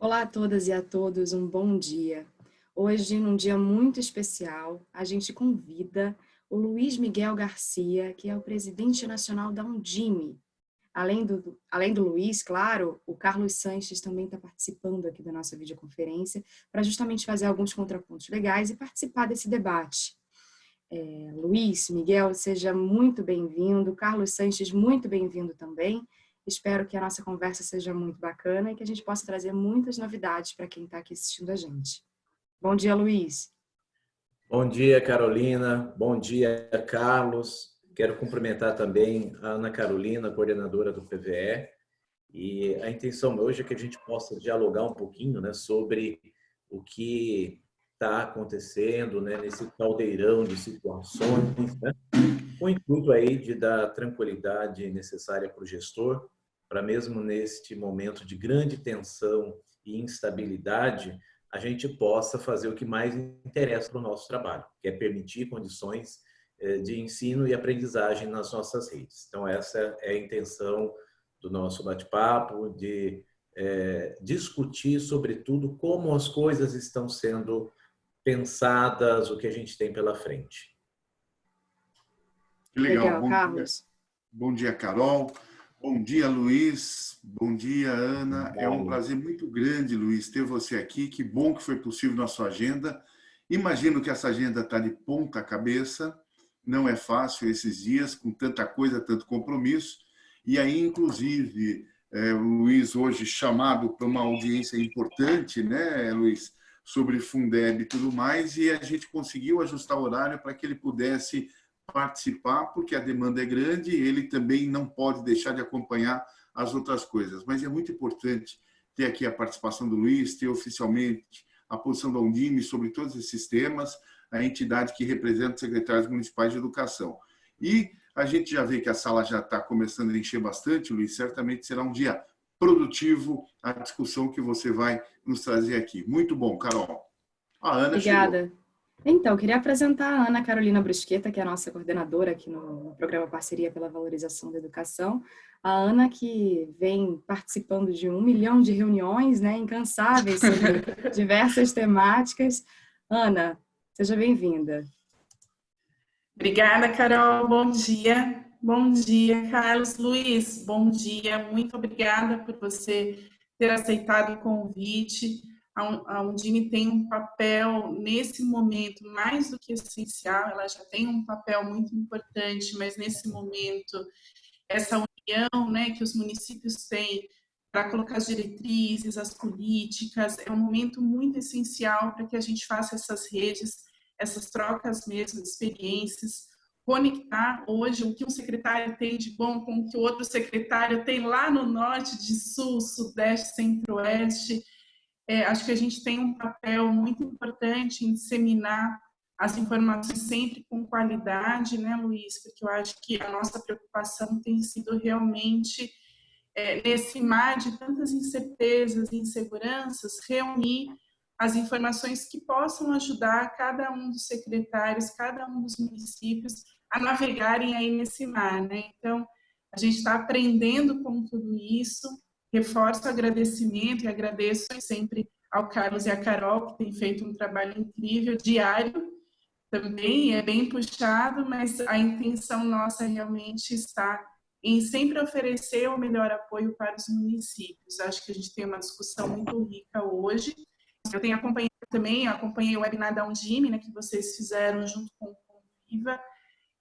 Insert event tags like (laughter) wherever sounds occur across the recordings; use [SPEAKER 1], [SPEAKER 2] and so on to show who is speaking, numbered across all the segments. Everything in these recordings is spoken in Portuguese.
[SPEAKER 1] Olá a todas e a todos, um bom dia. Hoje, num dia muito especial, a gente convida o Luiz Miguel Garcia, que é o presidente nacional da Undime. Além do, além do Luiz, claro, o Carlos Sanches também está participando aqui da nossa videoconferência para justamente fazer alguns contrapontos legais e participar desse debate. É, Luiz, Miguel, seja muito bem-vindo. Carlos Sanches, muito bem-vindo também. Espero que a nossa conversa seja muito bacana e que a gente possa trazer muitas novidades para quem está aqui assistindo a gente. Bom dia, Luiz.
[SPEAKER 2] Bom dia, Carolina. Bom dia, Carlos. Quero cumprimentar também a Ana Carolina, coordenadora do PVE. E a intenção hoje é que a gente possa dialogar um pouquinho né, sobre o que está acontecendo né, nesse caldeirão de situações, né, com o intuito aí de dar tranquilidade necessária para o gestor para mesmo neste momento de grande tensão e instabilidade, a gente possa fazer o que mais interessa para o nosso trabalho, que é permitir condições eh, de ensino e aprendizagem nas nossas redes. Então, essa é a intenção do nosso bate-papo, de é, discutir, sobretudo, como as coisas estão sendo pensadas, o que a gente tem pela frente.
[SPEAKER 3] Que legal. legal bom Carlos. Dia. Bom dia, Carol. Bom dia, Luiz. Bom dia, Ana. Bom. É um prazer muito grande, Luiz, ter você aqui. Que bom que foi possível na sua agenda. Imagino que essa agenda está de ponta cabeça. Não é fácil esses dias, com tanta coisa, tanto compromisso. E aí, inclusive, é, o Luiz hoje chamado para uma audiência importante, né, Luiz, sobre Fundeb e tudo mais, e a gente conseguiu ajustar o horário para que ele pudesse participar, porque a demanda é grande e ele também não pode deixar de acompanhar as outras coisas. Mas é muito importante ter aqui a participação do Luiz, ter oficialmente a posição da Undime sobre todos esses temas, a entidade que representa os secretários municipais de educação. E a gente já vê que a sala já está começando a encher bastante, Luiz, certamente será um dia produtivo a discussão que você vai nos trazer aqui. Muito bom, Carol.
[SPEAKER 1] A Ana Obrigada. Chegou. Então, queria apresentar a Ana Carolina Brusqueta, que é a nossa coordenadora aqui no programa Parceria pela Valorização da Educação. A Ana que vem participando de um milhão de reuniões, né, incansáveis sobre (laughs) diversas temáticas. Ana, seja bem-vinda.
[SPEAKER 4] Obrigada, Carol. Bom dia. Bom dia, Carlos Luiz. Bom dia. Muito obrigada por você ter aceitado o convite a Undime tem um papel, nesse momento, mais do que essencial, ela já tem um papel muito importante, mas nesse momento, essa união né, que os municípios têm para colocar as diretrizes, as políticas, é um momento muito essencial para que a gente faça essas redes, essas trocas mesmo experiências, conectar hoje o que um secretário tem de bom com o que o outro secretário tem lá no norte, de sul, sudeste, centro-oeste, é, acho que a gente tem um papel muito importante em disseminar as informações sempre com qualidade, né, Luiz? Porque eu acho que a nossa preocupação tem sido realmente, é, nesse mar de tantas incertezas e inseguranças, reunir as informações que possam ajudar cada um dos secretários, cada um dos municípios a navegarem aí nesse mar, né? Então, a gente está aprendendo com tudo isso, reforço o agradecimento e agradeço sempre ao Carlos e à Carol, que têm feito um trabalho incrível, diário também, é bem puxado, mas a intenção nossa realmente está em sempre oferecer o melhor apoio para os municípios. Acho que a gente tem uma discussão muito rica hoje. Eu tenho acompanhado também, acompanhei o webinar da Undime, né, que vocês fizeram junto com o Viva,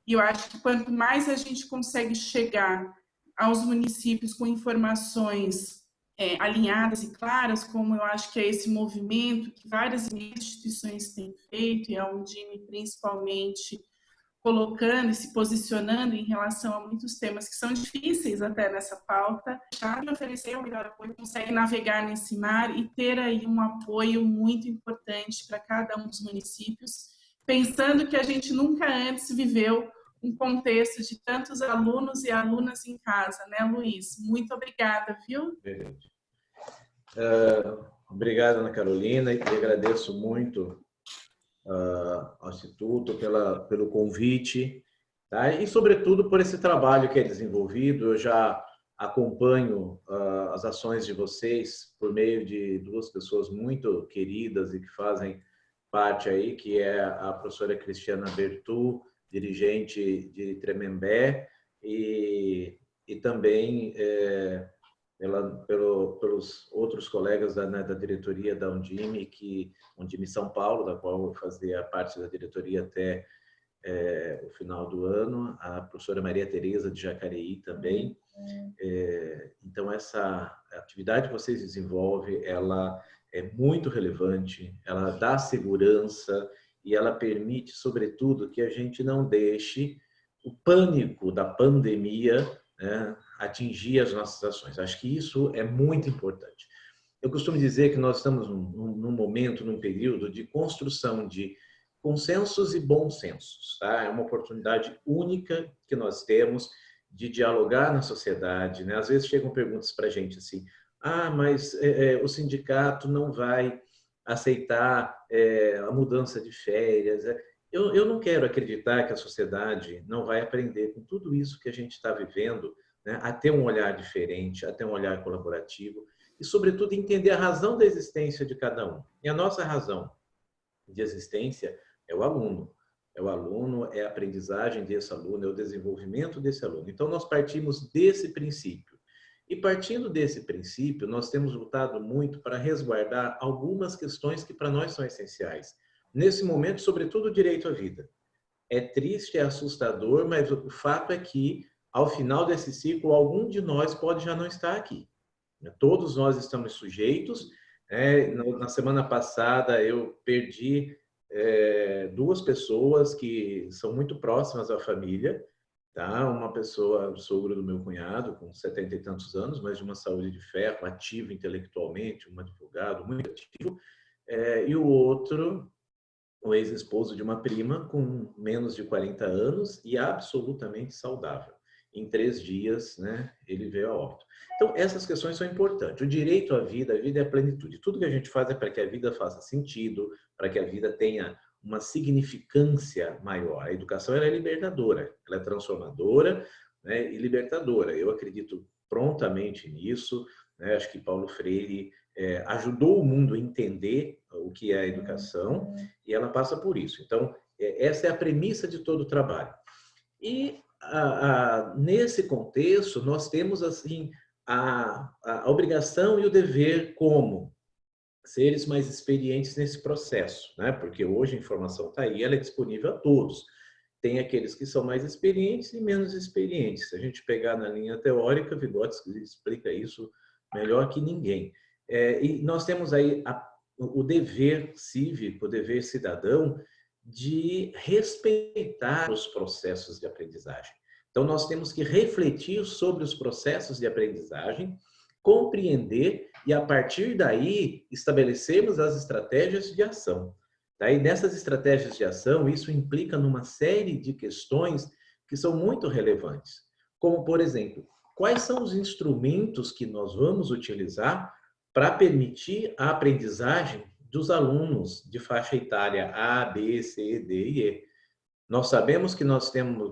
[SPEAKER 4] e eu acho que quanto mais a gente consegue chegar aos municípios com informações é, alinhadas e claras, como eu acho que é esse movimento que várias instituições têm feito, e a Undime principalmente colocando e se posicionando em relação a muitos temas que são difíceis até nessa pauta, já oferecer o melhor apoio, consegue navegar nesse mar e ter aí um apoio muito importante para cada um dos municípios, pensando que a gente nunca antes viveu um contexto de tantos alunos e alunas em casa, né, Luiz? Muito obrigada, viu?
[SPEAKER 2] Uh, obrigado, Ana Carolina, e agradeço muito uh, ao Instituto pela, pelo convite, tá? e, sobretudo, por esse trabalho que é desenvolvido. Eu já acompanho uh, as ações de vocês por meio de duas pessoas muito queridas e que fazem parte aí, que é a professora Cristiana Bertu, dirigente de Tremembé, e, e também é, pela, pelo, pelos outros colegas da, né, da diretoria da Undime, que Undime São Paulo, da qual eu fazia parte da diretoria até é, o final do ano, a professora Maria Tereza de Jacareí também. É, então, essa atividade que vocês desenvolvem, ela é muito relevante, ela dá segurança e ela permite, sobretudo, que a gente não deixe o pânico da pandemia né, atingir as nossas ações. Acho que isso é muito importante. Eu costumo dizer que nós estamos num, num momento, num período de construção de consensos e bons sensos. Tá? É uma oportunidade única que nós temos de dialogar na sociedade. Né? Às vezes chegam perguntas para a gente assim, ah, mas é, é, o sindicato não vai aceitar é, a mudança de férias. É, eu, eu não quero acreditar que a sociedade não vai aprender com tudo isso que a gente está vivendo, né, a ter um olhar diferente, a ter um olhar colaborativo e, sobretudo, entender a razão da existência de cada um. E a nossa razão de existência é o aluno. É o aluno, é a aprendizagem desse aluno, é o desenvolvimento desse aluno. Então, nós partimos desse princípio. E partindo desse princípio, nós temos lutado muito para resguardar algumas questões que para nós são essenciais. Nesse momento, sobretudo o direito à vida. É triste, é assustador, mas o fato é que, ao final desse ciclo, algum de nós pode já não estar aqui. Todos nós estamos sujeitos. É, na semana passada, eu perdi é, duas pessoas que são muito próximas à família, Tá? Uma pessoa, sogro do meu cunhado, com setenta e tantos anos, mas de uma saúde de ferro, ativo intelectualmente, um advogado muito ativo, é, e o outro, o ex-esposo de uma prima, com menos de 40 anos e absolutamente saudável. Em três dias, né, ele veio a óbito. Então, essas questões são importantes. O direito à vida, a vida é a plenitude. Tudo que a gente faz é para que a vida faça sentido, para que a vida tenha uma significância maior. A educação é libertadora, ela é transformadora né, e libertadora. Eu acredito prontamente nisso. Né? Acho que Paulo Freire é, ajudou o mundo a entender o que é a educação e ela passa por isso. Então, é, essa é a premissa de todo o trabalho. E a, a, nesse contexto, nós temos assim a, a obrigação e o dever como seres mais experientes nesse processo, né? porque hoje a informação está aí, ela é disponível a todos. Tem aqueles que são mais experientes e menos experientes. Se a gente pegar na linha teórica, Vygotsky explica isso melhor que ninguém. É, e nós temos aí a, o dever cívico, o dever cidadão de respeitar os processos de aprendizagem. Então, nós temos que refletir sobre os processos de aprendizagem, compreender e, a partir daí, estabelecermos as estratégias de ação. Daí, nessas estratégias de ação, isso implica numa série de questões que são muito relevantes. Como, por exemplo, quais são os instrumentos que nós vamos utilizar para permitir a aprendizagem dos alunos de faixa etária A, B, C, D e E. Nós sabemos que nós temos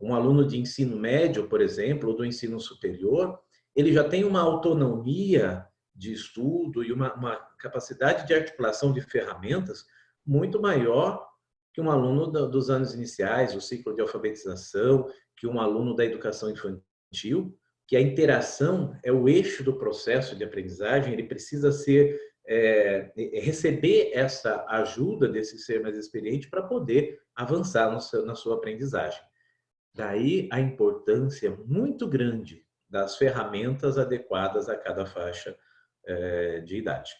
[SPEAKER 2] um aluno de ensino médio, por exemplo, ou do ensino superior, ele já tem uma autonomia de estudo e uma, uma capacidade de articulação de ferramentas muito maior que um aluno dos anos iniciais, o ciclo de alfabetização, que um aluno da educação infantil, que a interação é o eixo do processo de aprendizagem, ele precisa ser é, receber essa ajuda desse ser mais experiente para poder avançar seu, na sua aprendizagem. Daí a importância muito grande das ferramentas adequadas a cada faixa é, de idade.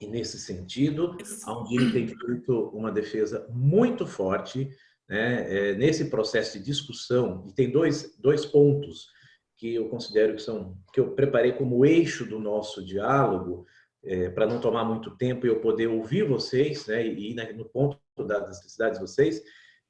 [SPEAKER 2] E nesse sentido, a Undine tem feito uma defesa muito forte né, é, nesse processo de discussão, e tem dois, dois pontos que eu considero que são que eu preparei como eixo do nosso diálogo, é, para não tomar muito tempo e eu poder ouvir vocês, né, e ir no ponto das necessidades de vocês,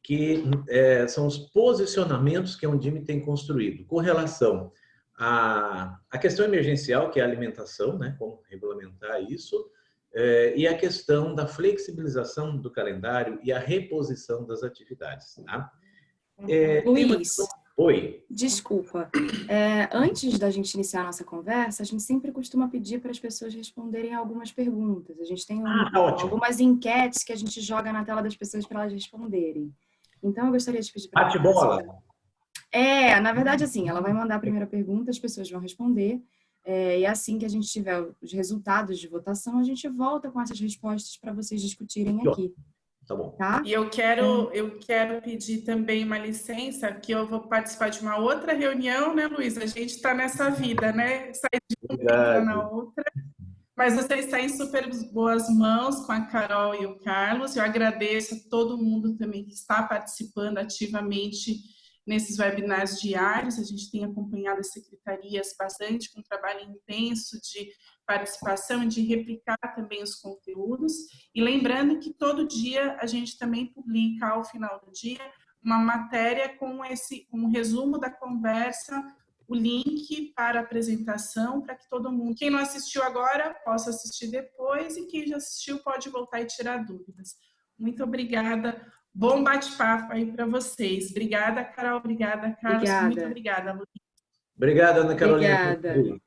[SPEAKER 2] que é, são os posicionamentos que a Undime tem construído com relação a, a questão emergencial, que é a alimentação, né, como regulamentar isso, é, e a questão da flexibilização do calendário e a reposição das atividades. Tá?
[SPEAKER 1] É, Luiz,
[SPEAKER 2] Oi.
[SPEAKER 1] Desculpa. É, antes da gente iniciar a nossa conversa, a gente sempre costuma pedir para as pessoas responderem algumas perguntas. A gente tem um,
[SPEAKER 2] ah, tá algumas
[SPEAKER 1] enquetes que a gente joga na tela das pessoas para elas responderem. Então, eu gostaria de pedir para
[SPEAKER 2] Bate bola.
[SPEAKER 1] É, na verdade, assim, ela vai mandar a primeira pergunta, as pessoas vão responder. É, e assim que a gente tiver os resultados de votação, a gente volta com essas respostas para vocês discutirem aqui.
[SPEAKER 2] Tá bom.
[SPEAKER 1] Tá?
[SPEAKER 4] E eu quero, eu quero pedir também uma licença, que eu vou participar de uma outra reunião, né, Luiz? A gente está nessa vida, né? Sair de uma na outra. Mas você está em super boas mãos com a Carol e o Carlos. Eu agradeço a todo mundo também que está participando ativamente nesses webinars diários. A gente tem acompanhado as secretarias bastante com um trabalho intenso de participação e de replicar também os conteúdos. E lembrando que todo dia a gente também publica, ao final do dia, uma matéria com esse um resumo da conversa, o link para a apresentação, para que todo mundo, quem não assistiu agora, possa assistir depois e quem já assistiu pode voltar e tirar dúvidas. Muito obrigada. Bom bate-papo aí para vocês. Obrigada, Carol. Obrigada, Carlos. Obrigada. Muito obrigada, Luiz.
[SPEAKER 2] Obrigada, Ana Carolina.
[SPEAKER 1] Obrigada.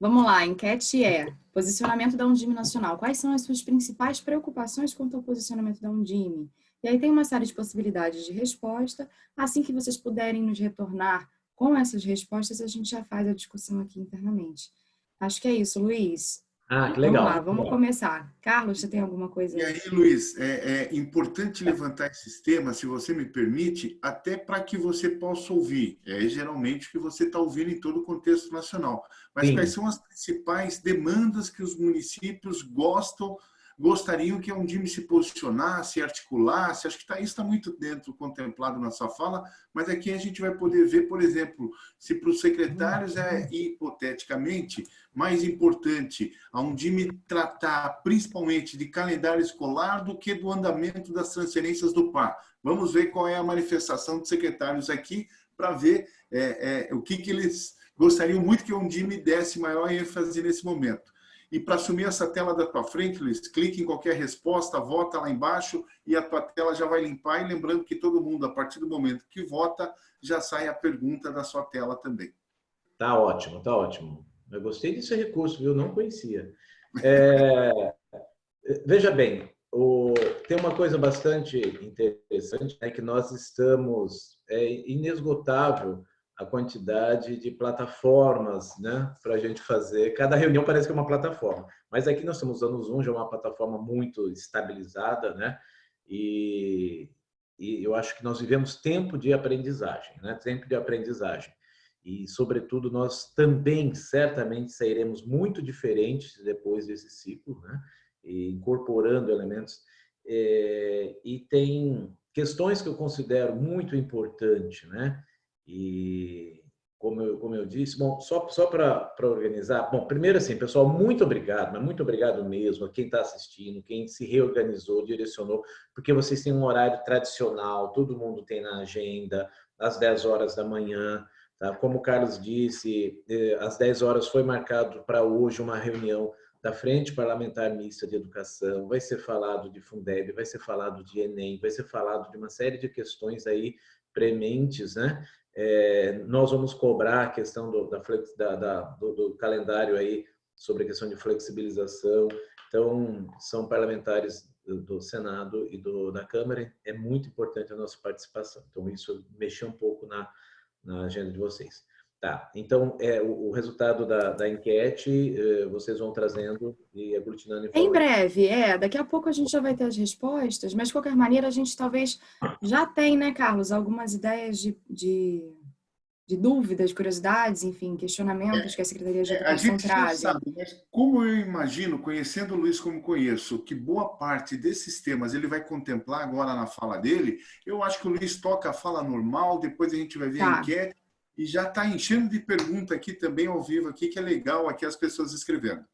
[SPEAKER 1] Vamos lá, a enquete é posicionamento da Undime Nacional. Quais são as suas principais preocupações quanto ao posicionamento da Undime? E aí tem uma série de possibilidades de resposta. Assim que vocês puderem nos retornar com essas respostas, a gente já faz a discussão aqui internamente. Acho que é isso, Luiz.
[SPEAKER 2] Ah, que legal.
[SPEAKER 1] Vamos lá, vamos começar. Carlos, você tem alguma coisa?
[SPEAKER 3] E aí, Luiz, é, é importante levantar esses temas, se você me permite, até para que você possa ouvir. É geralmente o que você está ouvindo em todo o contexto nacional. Mas Sim. quais são as principais demandas que os municípios gostam gostariam que a Undime se posicionasse, articulasse, acho que tá, isso está muito dentro, contemplado na sua fala, mas aqui a gente vai poder ver, por exemplo, se para os secretários é, hipoteticamente, mais importante a Undime tratar principalmente de calendário escolar do que do andamento das transferências do PAR. Vamos ver qual é a manifestação dos secretários aqui para ver é, é, o que, que eles gostariam muito que a Undime desse maior ênfase nesse momento. E para assumir essa tela da tua frente, Luiz, clique em qualquer resposta, vota lá embaixo e a tua tela já vai limpar. E lembrando que todo mundo, a partir do momento que vota, já sai a pergunta da sua tela também.
[SPEAKER 2] Tá ótimo, tá ótimo. Eu gostei desse recurso, viu? Não conhecia. É... Veja bem, o... tem uma coisa bastante interessante, é que nós estamos é, inesgotável a quantidade de plataformas né, para a gente fazer. Cada reunião parece que é uma plataforma, mas aqui nós estamos usando o Zoom, já é uma plataforma muito estabilizada, né? E, e eu acho que nós vivemos tempo de aprendizagem, né? Tempo de aprendizagem. E, sobretudo, nós também, certamente, sairemos muito diferentes depois desse ciclo, né? E incorporando elementos. É, e tem questões que eu considero muito importantes, né? E como eu, como eu disse, bom, só, só para organizar, bom, primeiro assim, pessoal, muito obrigado, mas muito obrigado mesmo a quem está assistindo, quem se reorganizou, direcionou, porque vocês têm um horário tradicional, todo mundo tem na agenda, às 10 horas da manhã, tá? Como o Carlos disse, eh, às 10 horas foi marcado para hoje uma reunião da Frente Parlamentar Mista de Educação, vai ser falado de Fundeb, vai ser falado de Enem, vai ser falado de uma série de questões aí prementes, né? É, nós vamos cobrar a questão do, da, da, da do, do, calendário aí sobre a questão de flexibilização. Então, são parlamentares do, do Senado e do, da Câmara. É muito importante a nossa participação. Então, isso mexeu um pouco na, na agenda de vocês. Tá, então é, o, o resultado da, da enquete eh, vocês vão trazendo e aglutinando
[SPEAKER 1] Em breve, é. Daqui a pouco a gente já vai ter as respostas, mas de qualquer maneira a gente talvez já tem, né, Carlos, algumas ideias de, de, de dúvidas, curiosidades, enfim, questionamentos é, que a Secretaria de Educação
[SPEAKER 3] a gente
[SPEAKER 1] traz.
[SPEAKER 3] Sabe, mas como eu imagino, conhecendo o Luiz como conheço, que boa parte desses temas ele vai contemplar agora na fala dele, eu acho que o Luiz toca a fala normal, depois a gente vai ver tá. a enquete e já está enchendo de pergunta aqui também ao vivo, aqui, que é legal aqui as pessoas escrevendo.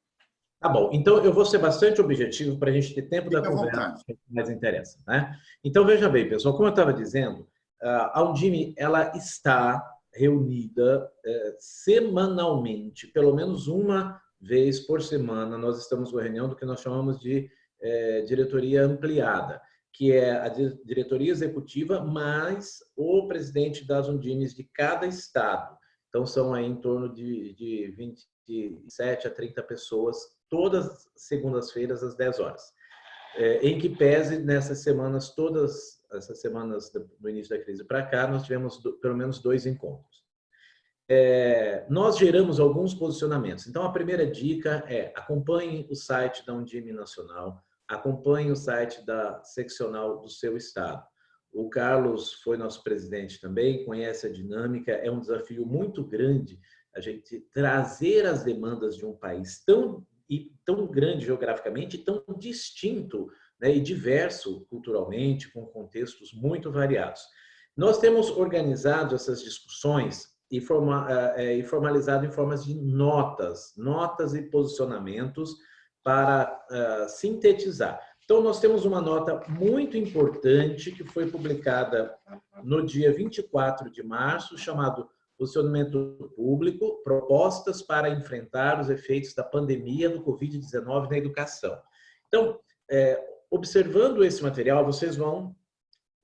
[SPEAKER 2] Tá bom, então eu vou ser bastante objetivo para a gente ter tempo Fique da conversa que mais interessa. Né? Então veja bem, pessoal, como eu estava dizendo, a Undime ela está reunida é, semanalmente, pelo menos uma vez por semana, nós estamos com a reunião do que nós chamamos de é, diretoria ampliada que é a diretoria executiva, mais o presidente das Undimes de cada estado. Então, são aí em torno de, de 27 a 30 pessoas, todas segundas-feiras, às 10 horas. É, em que pese, nessas semanas, todas essas semanas do início da crise para cá, nós tivemos do, pelo menos dois encontros. É, nós geramos alguns posicionamentos. Então, a primeira dica é acompanhe o site da Undime Nacional, acompanhe o site da seccional do seu estado. O Carlos foi nosso presidente também, conhece a dinâmica, é um desafio muito grande a gente trazer as demandas de um país tão, e tão grande geograficamente, tão distinto né, e diverso culturalmente, com contextos muito variados. Nós temos organizado essas discussões e, eh, eh, formalizado em formas de notas, notas e posicionamentos para uh, sintetizar. Então, nós temos uma nota muito importante que foi publicada no dia 24 de março, chamado Posicionamento Público, Propostas para enfrentar os efeitos da pandemia do Covid-19 na educação. Então, é, observando esse material, vocês vão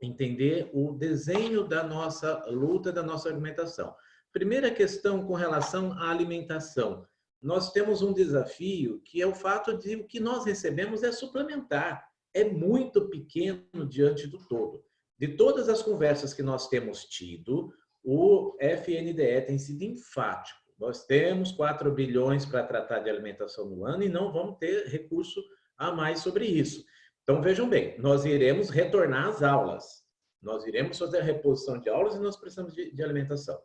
[SPEAKER 2] entender o desenho da nossa luta, da nossa argumentação. Primeira questão com relação à alimentação. Nós temos um desafio que é o fato de o que nós recebemos é suplementar. É muito pequeno diante do todo. De todas as conversas que nós temos tido, o FNDE tem sido enfático. Nós temos 4 bilhões para tratar de alimentação no ano e não vamos ter recurso a mais sobre isso. Então, vejam bem, nós iremos retornar às aulas. Nós iremos fazer a reposição de aulas e nós precisamos de, de alimentação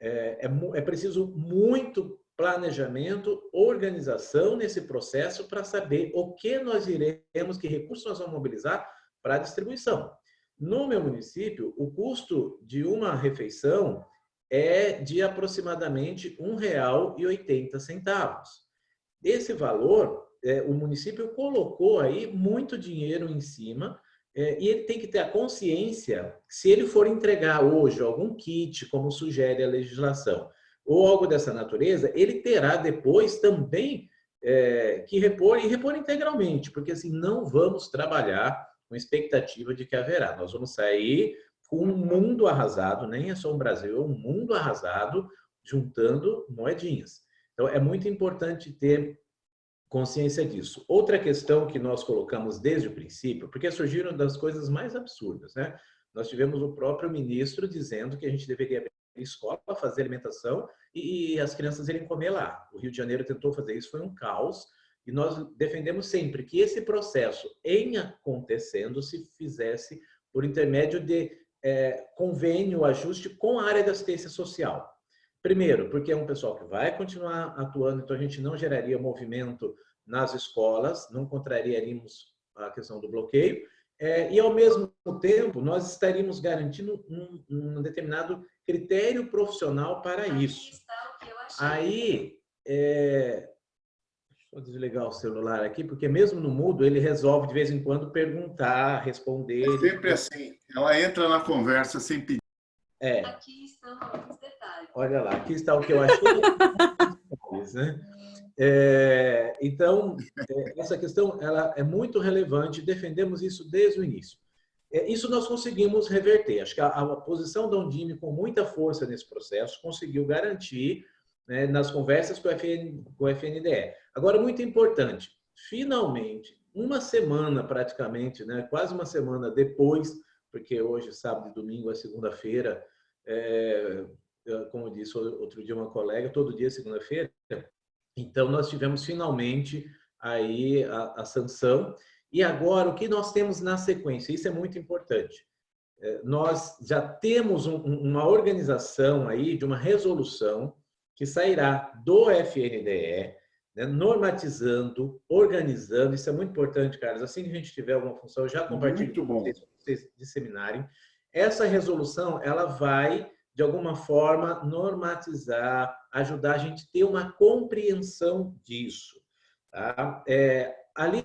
[SPEAKER 2] é, é, é preciso muito planejamento, organização nesse processo para saber o que nós iremos, que recursos nós vamos mobilizar para a distribuição. No meu município, o custo de uma refeição é de aproximadamente R$ 1,80. Esse valor, é, o município colocou aí muito dinheiro em cima é, e ele tem que ter a consciência, se ele for entregar hoje algum kit, como sugere a legislação, ou algo dessa natureza, ele terá depois também é, que repor e repor integralmente, porque assim não vamos trabalhar com expectativa de que haverá. Nós vamos sair com um mundo arrasado, nem é só um Brasil, é um mundo arrasado, juntando moedinhas. Então é muito importante ter consciência disso. Outra questão que nós colocamos desde o princípio, porque surgiram das coisas mais absurdas, né? Nós tivemos o próprio ministro dizendo que a gente deveria escola, fazer alimentação e as crianças irem comer lá. O Rio de Janeiro tentou fazer isso, foi um caos. E nós defendemos sempre que esse processo, em acontecendo, se fizesse por intermédio de é, convênio, ajuste com a área da assistência social. Primeiro, porque é um pessoal que vai continuar atuando, então a gente não geraria movimento nas escolas, não contrariaríamos a questão do bloqueio, é, e ao mesmo tempo nós estaríamos garantindo um, um determinado critério profissional para isso. Aí, é, deixa eu desligar o celular aqui, porque mesmo no mudo ele resolve de vez em quando perguntar, responder.
[SPEAKER 3] É sempre assim, ela entra na conversa sem pedir.
[SPEAKER 2] É. Aqui estão alguns detalhes. Olha lá, aqui está o que eu achei. né? É, então, é, essa questão ela é muito relevante, defendemos isso desde o início. É, isso nós conseguimos reverter. Acho que a, a posição da Undime, com muita força nesse processo, conseguiu garantir né, nas conversas com FN, com o FNDE. Agora, muito importante, finalmente, uma semana praticamente, né, quase uma semana depois porque hoje, sábado e domingo, é segunda-feira, é, como disse outro dia uma colega, todo dia é segunda-feira. Então, nós tivemos finalmente aí a, a, sanção. E agora, o que nós temos na sequência? Isso é muito importante. É, nós já temos um, uma organização aí de uma resolução que sairá do FNDE, né, normatizando, organizando. Isso é muito importante, Carlos. Assim que a gente tiver alguma função, eu já compartilho muito bom. vocês vocês disseminarem. Essa resolução, ela vai, de alguma forma, normatizar, ajudar a gente a ter uma compreensão disso. Tá? É, ali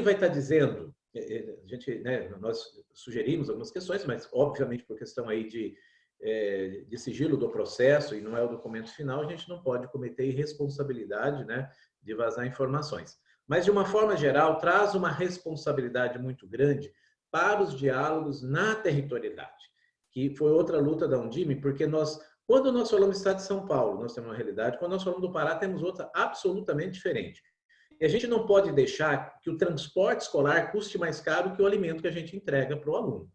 [SPEAKER 2] vai estar dizendo, é, é, a gente, né, nós sugerimos algumas questões, mas obviamente por questão aí de, é, de sigilo do processo e não é o documento final, a gente não pode cometer irresponsabilidade né, de vazar informações. mas de uma forma geral traz uma responsabilidade muito grande para os diálogos na territorialidade, que foi outra luta da Undime, porque nós, quando nós falamos do Estado de São Paulo, nós temos uma realidade, quando nós falamos do Pará, temos outra absolutamente diferente. E a gente não pode deixar que o transporte escolar custe mais caro que o alimento que a gente entrega para o aluno.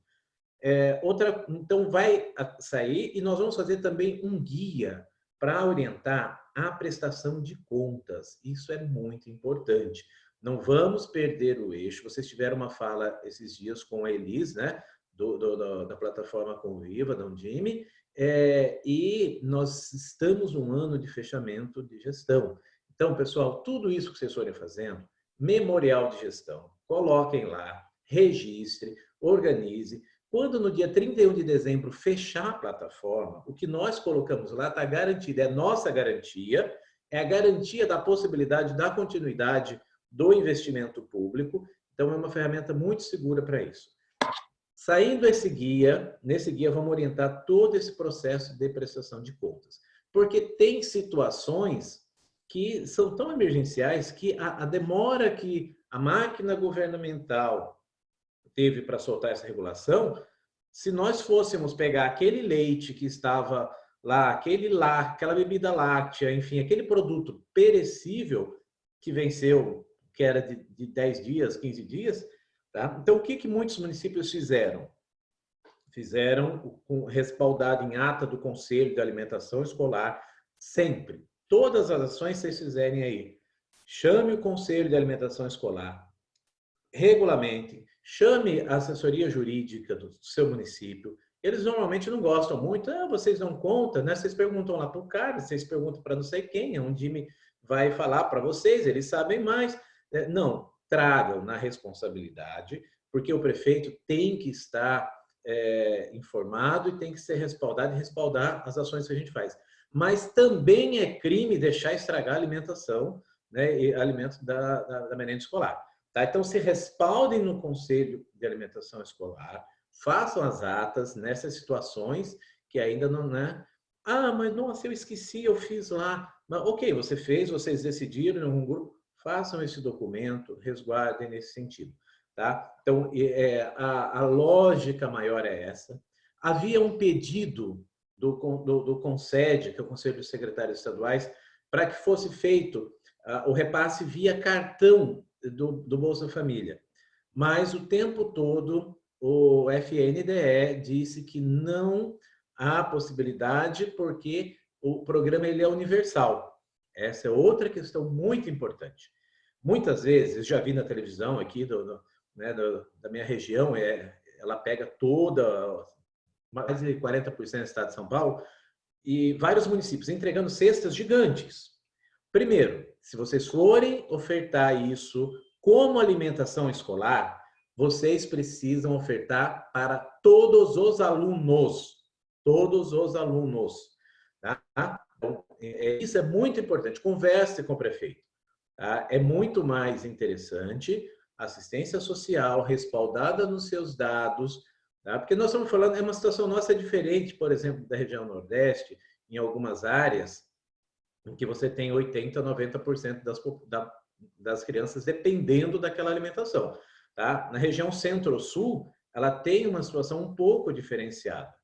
[SPEAKER 2] É, outra, então, vai sair e nós vamos fazer também um guia para orientar a prestação de contas. Isso é muito importante. Não vamos perder o eixo. Vocês tiveram uma fala esses dias com a Elis, né? Do, do, do, da plataforma Conviva, da Undime, é, e nós estamos num ano de fechamento de gestão. Então, pessoal, tudo isso que vocês forem fazendo, memorial de gestão, coloquem lá, registre, organize. Quando no dia 31 de dezembro fechar a plataforma, o que nós colocamos lá está garantido, é nossa garantia, é a garantia da possibilidade da continuidade do investimento público. Então, é uma ferramenta muito segura para isso. Saindo esse guia, nesse guia vamos orientar todo esse processo de prestação de contas. Porque tem situações que são tão emergenciais que a, a demora que a máquina governamental teve para soltar essa regulação, se nós fôssemos pegar aquele leite que estava lá, aquele lá, aquela bebida láctea, enfim, aquele produto perecível que venceu, que era de, de 10 dias, 15 dias, tá? Então, o que, que muitos municípios fizeram? Fizeram respaldado em ata do Conselho de Alimentação Escolar, sempre, todas as ações que vocês fizerem aí, chame o Conselho de Alimentação Escolar, regulamente, chame a assessoria jurídica do seu município. Eles normalmente não gostam muito, ah, vocês não contam, né? Vocês perguntam lá para o cara, vocês perguntam para não sei quem, é um time vai falar para vocês, eles sabem mais. É, não, tragam na responsabilidade, porque o prefeito tem que estar é, informado e tem que ser respaldado e respaldar as ações que a gente faz mas também é crime deixar estragar a alimentação, né, e alimentos da, da, da merenda escolar. Tá? Então, se respaldem no Conselho de Alimentação Escolar, façam as atas nessas situações que ainda não, né? Ah, mas nossa, eu esqueci, eu fiz lá. Mas, ok, você fez, vocês decidiram em um grupo, façam esse documento, resguardem nesse sentido. Tá? Então, é, a, a lógica maior é essa. Havia um pedido do, do, do CONSED, que é o Conselho de Secretários Estaduais, para que fosse feito uh, o repasse via cartão do, do Bolsa Família. Mas o tempo todo o FNDE disse que não há possibilidade porque o programa ele é universal. Essa é outra questão muito importante. Muitas vezes, já vi na televisão aqui do, do, né, do, da minha região, é, ela pega toda mais de 40% do estado de São Paulo, e vários municípios entregando cestas gigantes. Primeiro, se vocês forem ofertar isso como alimentação escolar, vocês precisam ofertar para todos os alunos. Todos os alunos. Tá? Então, é, é, isso é muito importante. Converse com o prefeito. Tá? É muito mais interessante assistência social respaldada nos seus dados, Tá? Porque nós estamos falando, é uma situação nossa diferente, por exemplo, da região Nordeste, em algumas áreas, em que você tem 80%, 90% das, das crianças dependendo daquela alimentação. Tá? Na região Centro-Sul, ela tem uma situação um pouco diferenciada.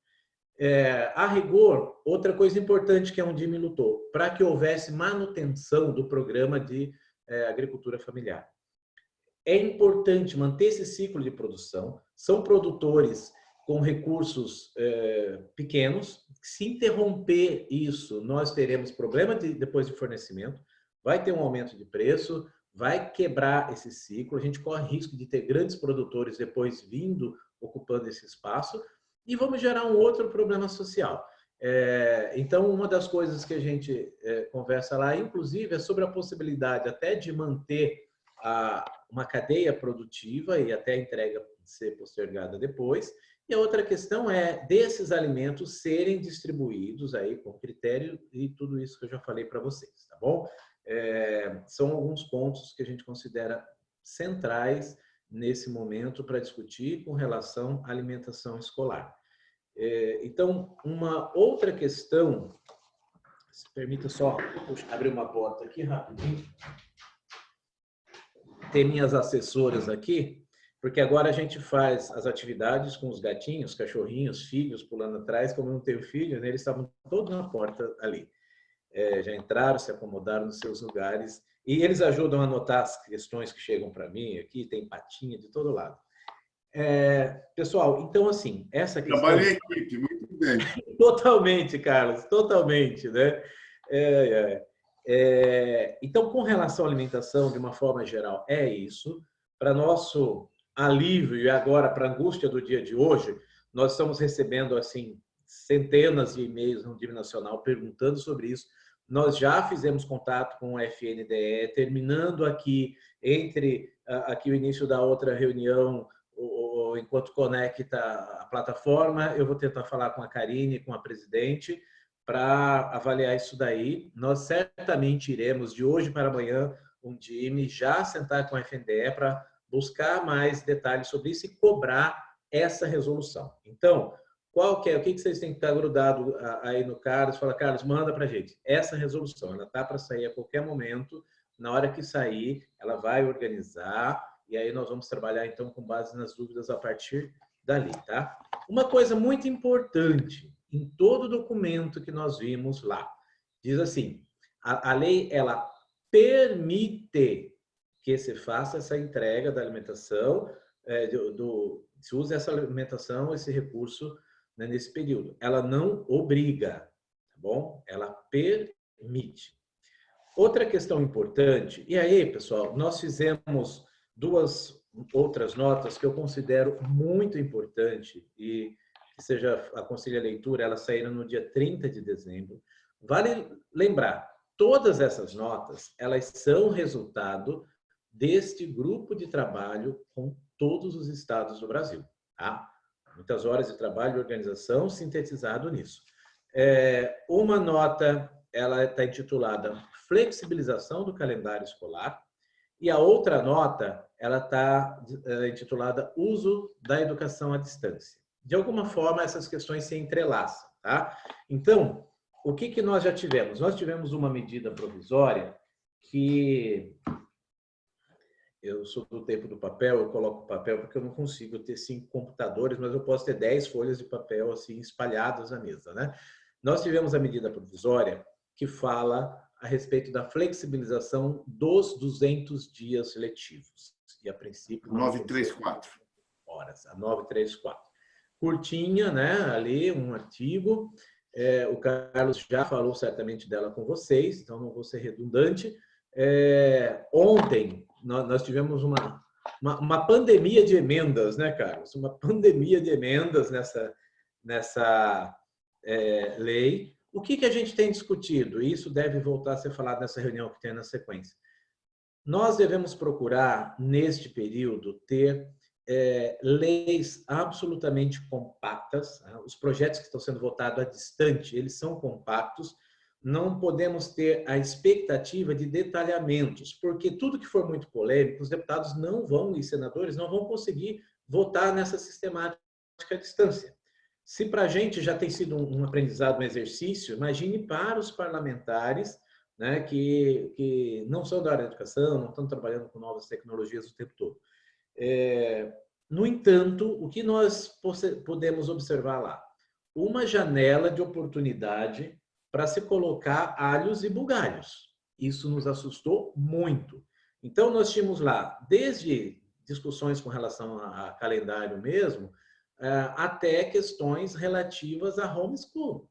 [SPEAKER 2] É, a rigor, outra coisa importante que a Undime lutou, para que houvesse manutenção do programa de é, agricultura familiar. É importante manter esse ciclo de produção. São produtores com recursos é, pequenos. Se interromper isso, nós teremos problema de, depois de fornecimento, vai ter um aumento de preço, vai quebrar esse ciclo, a gente corre risco de ter grandes produtores depois vindo ocupando esse espaço e vamos gerar um outro problema social. É, então, uma das coisas que a gente é, conversa lá, inclusive, é sobre a possibilidade até de manter a, uma cadeia produtiva e até a entrega ser postergada depois. E a outra questão é desses alimentos serem distribuídos aí com critério e tudo isso que eu já falei para vocês, tá bom? É, são alguns pontos que a gente considera centrais nesse momento para discutir com relação à alimentação escolar. É, então, uma outra questão, se permita só abrir uma porta aqui rapidinho. Ter minhas assessoras aqui, porque agora a gente faz as atividades com os gatinhos, cachorrinhos, filhos pulando atrás. Como eu não tenho filho, né, eles estavam todos na porta ali. É, já entraram, se acomodaram nos seus lugares. E eles ajudam a anotar as questões que chegam para mim aqui, tem patinha de todo lado. É, pessoal, então assim, essa questão...
[SPEAKER 3] Trabalho em equipe, muito bem. (laughs)
[SPEAKER 2] totalmente, Carlos, totalmente, né? É, é. Então, com relação à alimentação, de uma forma geral, é isso. Para nosso alívio e agora para angústia do dia de hoje, nós estamos recebendo assim centenas de e-mails no nível nacional perguntando sobre isso. Nós já fizemos contato com o FNDE, terminando aqui entre aqui o início da outra reunião, enquanto conecta a plataforma, eu vou tentar falar com a Karine, com a presidente, para avaliar isso daí. Nós certamente iremos, de hoje para amanhã, um time já sentar com a FNDE para buscar mais detalhes sobre isso e cobrar essa resolução. Então, qual que é? O que vocês têm que estar grudado aí no Carlos? Fala, Carlos, manda para a gente. Essa resolução, ela está para sair a qualquer momento. Na hora que sair, ela vai organizar e aí nós vamos trabalhar, então, com base nas dúvidas a partir dali, tá? Uma coisa muito importante, em todo documento que nós vimos lá. Diz assim, a, a lei, ela permite que se faça essa entrega da alimentação, é, do, do, se use essa alimentação, esse recurso né, nesse período. Ela não obriga, tá bom? Ela permite. Outra questão importante, e aí, pessoal, nós fizemos duas outras notas que eu considero muito importante e que seja aconselho a leitura, elas saíram no dia 30 de dezembro. Vale lembrar, todas essas notas, elas são resultado deste grupo de trabalho com todos os estados do Brasil. Tá? Muitas horas de trabalho e organização sintetizado nisso. É, uma nota, ela está intitulada Flexibilização do calendário escolar, e a outra nota, ela está é, intitulada Uso da Educação à Distância de alguma forma, essas questões se entrelaçam. Tá? Então, o que, que nós já tivemos? Nós tivemos uma medida provisória que... Eu sou do tempo do papel, eu coloco papel porque eu não consigo ter cinco computadores, mas eu posso ter dez folhas de papel assim espalhadas na mesa. Né? Nós tivemos a medida provisória que fala a respeito da flexibilização dos 200 dias letivos. E a princípio...
[SPEAKER 3] 934.
[SPEAKER 2] Horas, a 934 curtinha, né? Ali, um artigo. É, o Carlos já falou certamente dela com vocês, então não vou ser redundante. É, ontem, nós, tivemos uma, uma, uma, pandemia de emendas, né, Carlos? Uma pandemia de emendas nessa, nessa é, lei. O que, que a gente tem discutido? E isso deve voltar a ser falado nessa reunião que tem na sequência. Nós devemos procurar, neste período, ter é, leis absolutamente compactas. Né? Os projetos que estão sendo votados à distante, eles são compactos. Não podemos ter a expectativa de detalhamentos, porque tudo que for muito polêmico, os deputados não vão, e senadores, não vão conseguir votar nessa sistemática à distância. Se para a gente já tem sido um aprendizado, um exercício, imagine para os parlamentares né, que, que não são da área da educação, não estão trabalhando com novas tecnologias o tempo todo. É, no entanto, o que nós podemos observar lá? Uma janela de oportunidade para se colocar alhos e bugalhos. Isso nos assustou muito. Então, nós tínhamos lá, desde discussões com relação a calendário mesmo, é, até questões relativas a homeschool,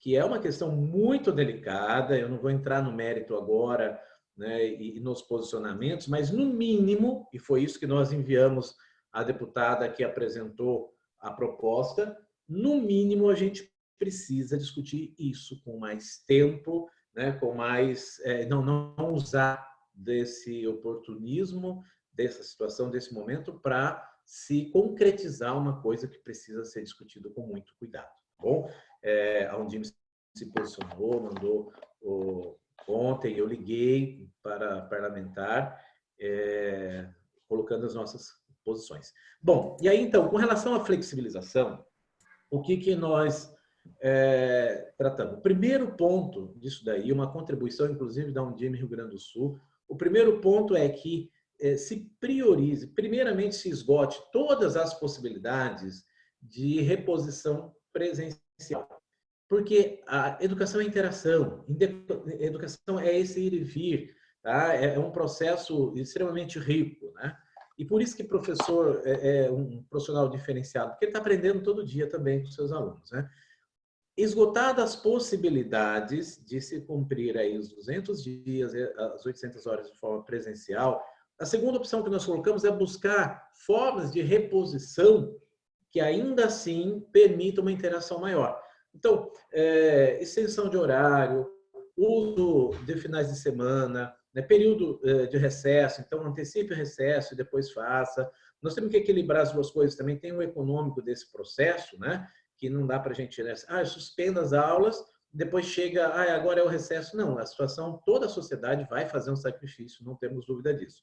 [SPEAKER 2] que é uma questão muito delicada, eu não vou entrar no mérito agora né, e, nos posicionamentos, mas no mínimo, e foi isso que nós enviamos à deputada que apresentou a proposta, no mínimo a gente precisa discutir isso com mais tempo, né, com mais, é, não, não usar desse oportunismo, dessa situação, desse momento, para se concretizar uma coisa que precisa ser discutido com muito cuidado. Tá bom, é, a Undime se posicionou, mandou o, Ontem eu liguei para parlamentar, é, colocando as nossas posições. Bom, e aí então, com relação à flexibilização, o que, que nós é, tratamos? O primeiro ponto disso daí, uma contribuição inclusive da Undime Rio Grande do Sul, o primeiro ponto é que é, se priorize, primeiramente se esgote todas as possibilidades de reposição presencial. Porque a educação é interação, educação é esse ir e vir, tá? é, é um processo extremamente rico. Né? E por isso que professor é, é um profissional diferenciado, porque ele está aprendendo todo dia também com seus alunos. Né? Esgotadas as possibilidades de se cumprir aí os 200 dias, as 800 horas de forma presencial, a segunda opção que nós colocamos é buscar formas de reposição que ainda assim permitam uma interação maior. Então, é, extensão de horário, uso de finais de semana, né, período é, de recesso, então antecipe o recesso e depois faça. Nós temos que equilibrar as duas coisas também, tem o econômico desse processo, né? que não dá para a gente, né? ah, suspenda as aulas, depois chega, ah, agora é o recesso. Não, a situação, toda a sociedade vai fazer um sacrifício, não temos dúvida disso.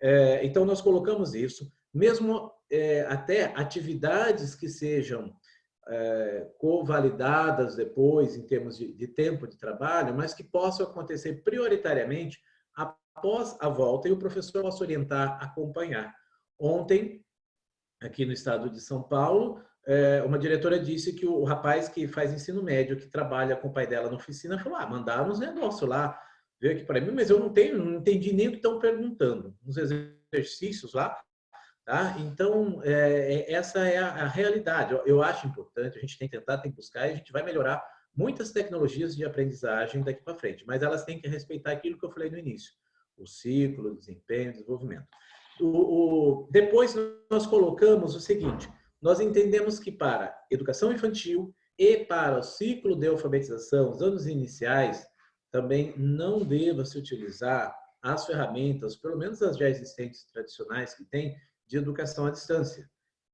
[SPEAKER 2] É, então, nós colocamos isso, mesmo é, até atividades que sejam é, covalidadas depois, em termos de, de tempo de trabalho, mas que possam acontecer prioritariamente após a volta e o professor possa orientar, acompanhar. Ontem, aqui no estado de São Paulo, é, uma diretora disse que o rapaz que faz ensino médio, que trabalha com o pai dela na oficina, falou, ah, mandaram uns negócios lá, veio aqui para mim, mas eu não tenho, não entendi nem o que estão perguntando. Uns exercícios lá, tá? Então, é, é, essa é a, a realidade. Eu, eu, acho importante, a gente tem que tentar, tem que buscar, e a gente vai melhorar muitas tecnologias de aprendizagem daqui para frente, mas elas têm que respeitar aquilo que eu falei no início, o ciclo, o desempenho, o desenvolvimento. O, o, depois nós colocamos o seguinte, nós entendemos que para educação infantil e para o ciclo de alfabetização, os anos iniciais, também não deva se utilizar as ferramentas, pelo menos as já existentes tradicionais que tem, de educação à distância.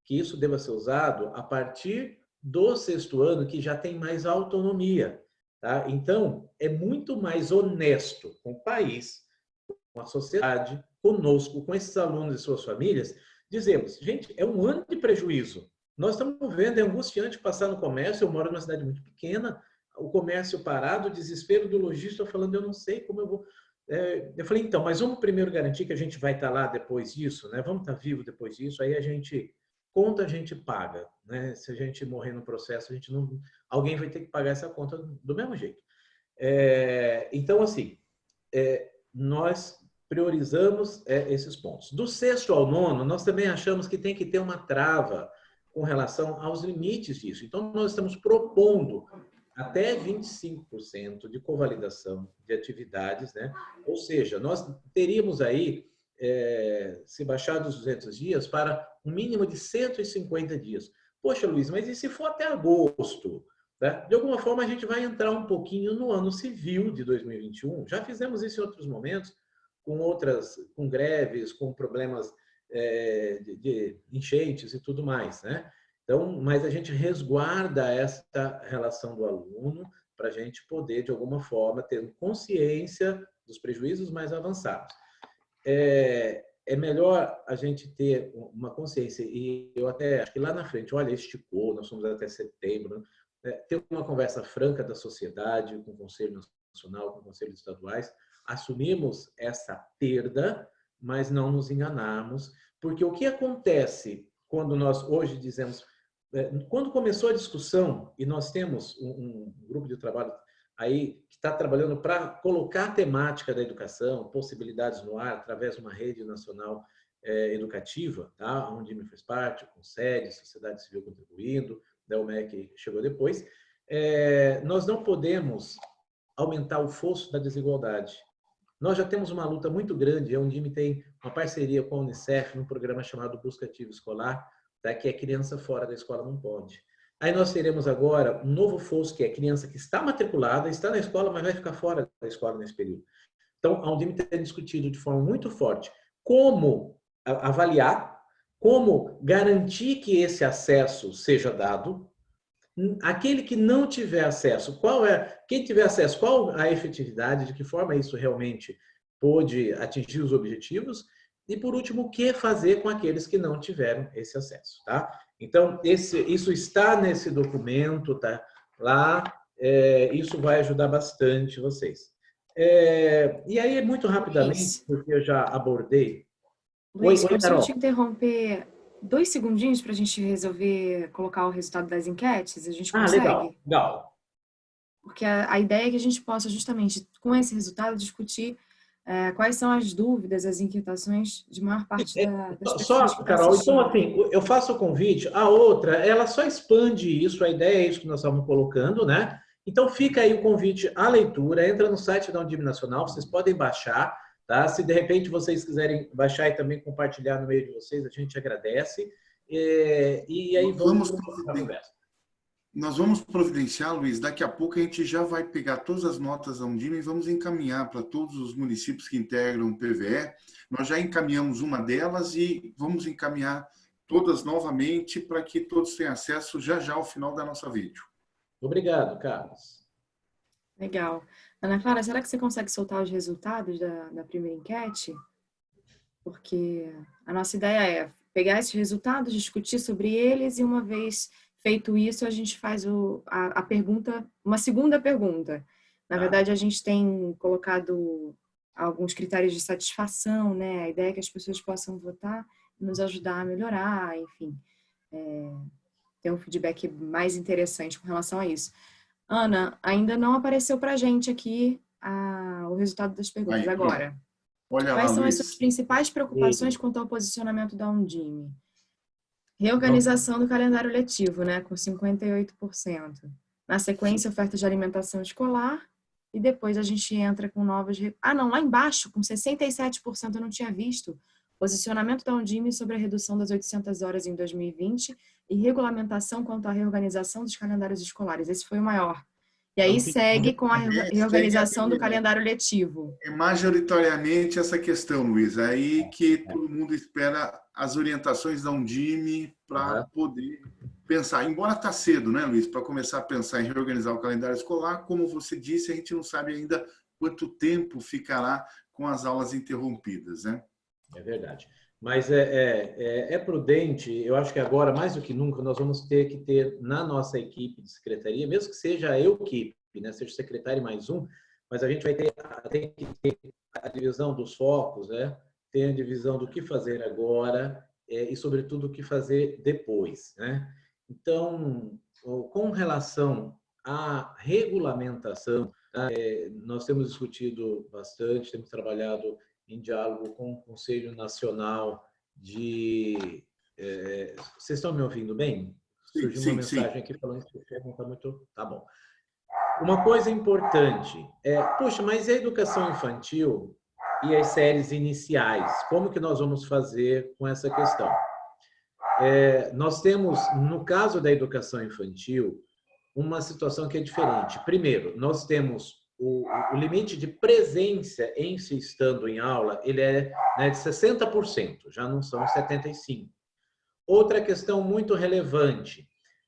[SPEAKER 2] Que isso deva ser usado a partir do sexto ano, que já tem mais autonomia. Tá? Então, é muito mais honesto com o país, com a sociedade, conosco, com esses alunos e suas famílias, dizemos, gente, é um ano de prejuízo. Nós estamos vendo, é angustiante passar no comércio, eu moro numa cidade muito pequena, o comércio parado, o desespero do lojista falando, eu não sei como eu vou... É, eu falei, então, mas vamos primeiro garantir que a gente vai estar lá depois disso, né? Vamos estar vivo depois disso, aí a gente... Conta a gente paga, né? Se a gente morrer no processo, a gente não... Alguém vai ter que pagar essa conta do mesmo jeito. É, então, assim, é, nós priorizamos é, esses pontos. Do sexto ao nono, nós também achamos que tem que ter uma trava com relação aos limites disso. Então, nós estamos propondo até 25% de convalidação de atividades, né? Ou seja, nós teríamos aí, é, se baixar dos 200 dias, para um mínimo de 150 dias. Poxa, Luiz, mas e se for até agosto? Né? De alguma forma, a gente vai entrar um pouquinho no ano civil de 2021. Já fizemos isso em outros momentos, com outras, com greves, com problemas é, de, de, enchentes e tudo mais, né? Então, mas a gente resguarda esta relação do aluno para a gente poder, de alguma forma, ter consciência dos prejuízos mais avançados. É, é melhor a gente ter uma consciência, e eu até acho que lá na frente, olha, esticou, nós somos até setembro, né? ter uma conversa franca da sociedade, com o Conselho Nacional, com o Conselho Estaduais, assumimos essa perda, mas não nos enganarmos, porque o que acontece quando nós hoje dizemos, quando começou a discussão e nós temos um, um grupo de trabalho aí que está trabalhando para colocar a temática da educação, possibilidades no ar através de uma rede nacional é, educativa, tá? onde me fez parte, com sede, sociedade civil contribuindo, da UMEC chegou depois, é, nós não podemos aumentar o fosso da desigualdade. Nós já temos uma luta muito grande, onde o tem uma parceria com a Unicef num programa chamado Busca Ativo Escolar, tá? que é criança fora da escola não pode. Aí nós teremos agora um novo fosso, que é criança que está matriculada, está na escola, mas vai ficar fora da escola nesse período. Então, a Undime tem discutido de forma muito forte como avaliar, como garantir que esse acesso seja dado, aquele que não tiver acesso, qual é, quem tiver acesso, qual a efetividade, de que forma isso realmente pôde atingir os objetivos, e por último, o que fazer com aqueles que não tiveram esse acesso, tá? Então, esse, isso está nesse documento, tá? Lá, é, isso vai ajudar bastante vocês. É, e aí, muito rapidamente, porque eu já abordei
[SPEAKER 1] Luiz, oi, oi, posso te interromper dois segundinhos para a gente resolver colocar o resultado das enquetes? A gente consegue?
[SPEAKER 2] Ah, legal, legal.
[SPEAKER 1] Porque a, a ideia é que a gente possa justamente, com esse resultado, discutir é, quais são as dúvidas, as inquietações de maior parte
[SPEAKER 2] é,
[SPEAKER 1] da, das
[SPEAKER 2] pessoas Só, Carol, então assim, eu faço o convite, a outra, ela só expande isso, a ideia é isso que nós estamos colocando, né? Então fica aí o convite à leitura, entra no site da Undime Nacional, vocês podem baixar, tá? Se de repente vocês quiserem baixar e também compartilhar no meio de vocês, a gente agradece. E, e aí
[SPEAKER 3] vamos, vamos conversa. Nós vamos providenciar, Luiz, daqui a pouco a gente já vai pegar todas as notas da Undime e vamos encaminhar para todos os municípios que integram o PVE. Nós já encaminhamos uma delas e vamos encaminhar todas novamente para que todos tenham acesso já já ao final da nossa vídeo.
[SPEAKER 2] Obrigado, Carlos.
[SPEAKER 1] Legal. Ana Clara, será que você consegue soltar os resultados da, da primeira enquete? Porque a nossa ideia é pegar esses resultados, discutir sobre eles e uma vez Feito isso, a gente faz o, a, a pergunta, uma segunda pergunta. Na tá. verdade, a gente tem colocado alguns critérios de satisfação, né? A ideia é que as pessoas possam votar e nos ajudar a melhorar, enfim. É, ter um feedback mais interessante com relação a isso. Ana, ainda não apareceu para a gente aqui a, o resultado das perguntas. Aí, Agora, Olha quais lá, são Luiz. as suas principais preocupações quanto ao posicionamento da Undime? Reorganização do calendário letivo, né, com 58%. Na sequência, oferta de alimentação escolar. E depois a gente entra com novas... Ah, não, lá embaixo, com 67% eu não tinha visto. Posicionamento da Undime sobre a redução das 800 horas em 2020 e regulamentação quanto à reorganização dos calendários escolares. Esse foi o maior. E aí segue com a reorganização do calendário letivo.
[SPEAKER 3] É majoritariamente essa questão, Luiz. É aí que todo mundo espera as orientações da Undime para poder pensar. Embora está cedo, né, Luiz, para começar a pensar em reorganizar o calendário escolar, como você disse, a gente não sabe ainda quanto tempo ficará com as aulas interrompidas, né?
[SPEAKER 2] É verdade. Mas é, é, é, é, prudente, eu acho que agora, mais do que nunca, nós vamos ter que ter na nossa equipe de secretaria, mesmo que seja eu equipe, né, seja secretário mais um, mas a gente vai ter, tem que ter a divisão dos focos, né? Tem a divisão do que fazer agora é, e, sobretudo, o que fazer depois. Né? Então, com relação à regulamentação, é, nós temos discutido bastante, temos trabalhado em diálogo com o Conselho Nacional de... É, vocês estão me ouvindo bem? Surgiu sim, uma mensagem sim. aqui falando que o não está muito... Tá bom. Uma coisa importante é, puxa, mas a educação infantil e as séries iniciais, como que nós vamos fazer com essa questão? É, nós temos, no caso da educação infantil, uma situação que é diferente. Primeiro, nós temos o, o, limite de presença em se estando em aula, ele é né, de 60%, já não são 75%. Outra questão muito relevante,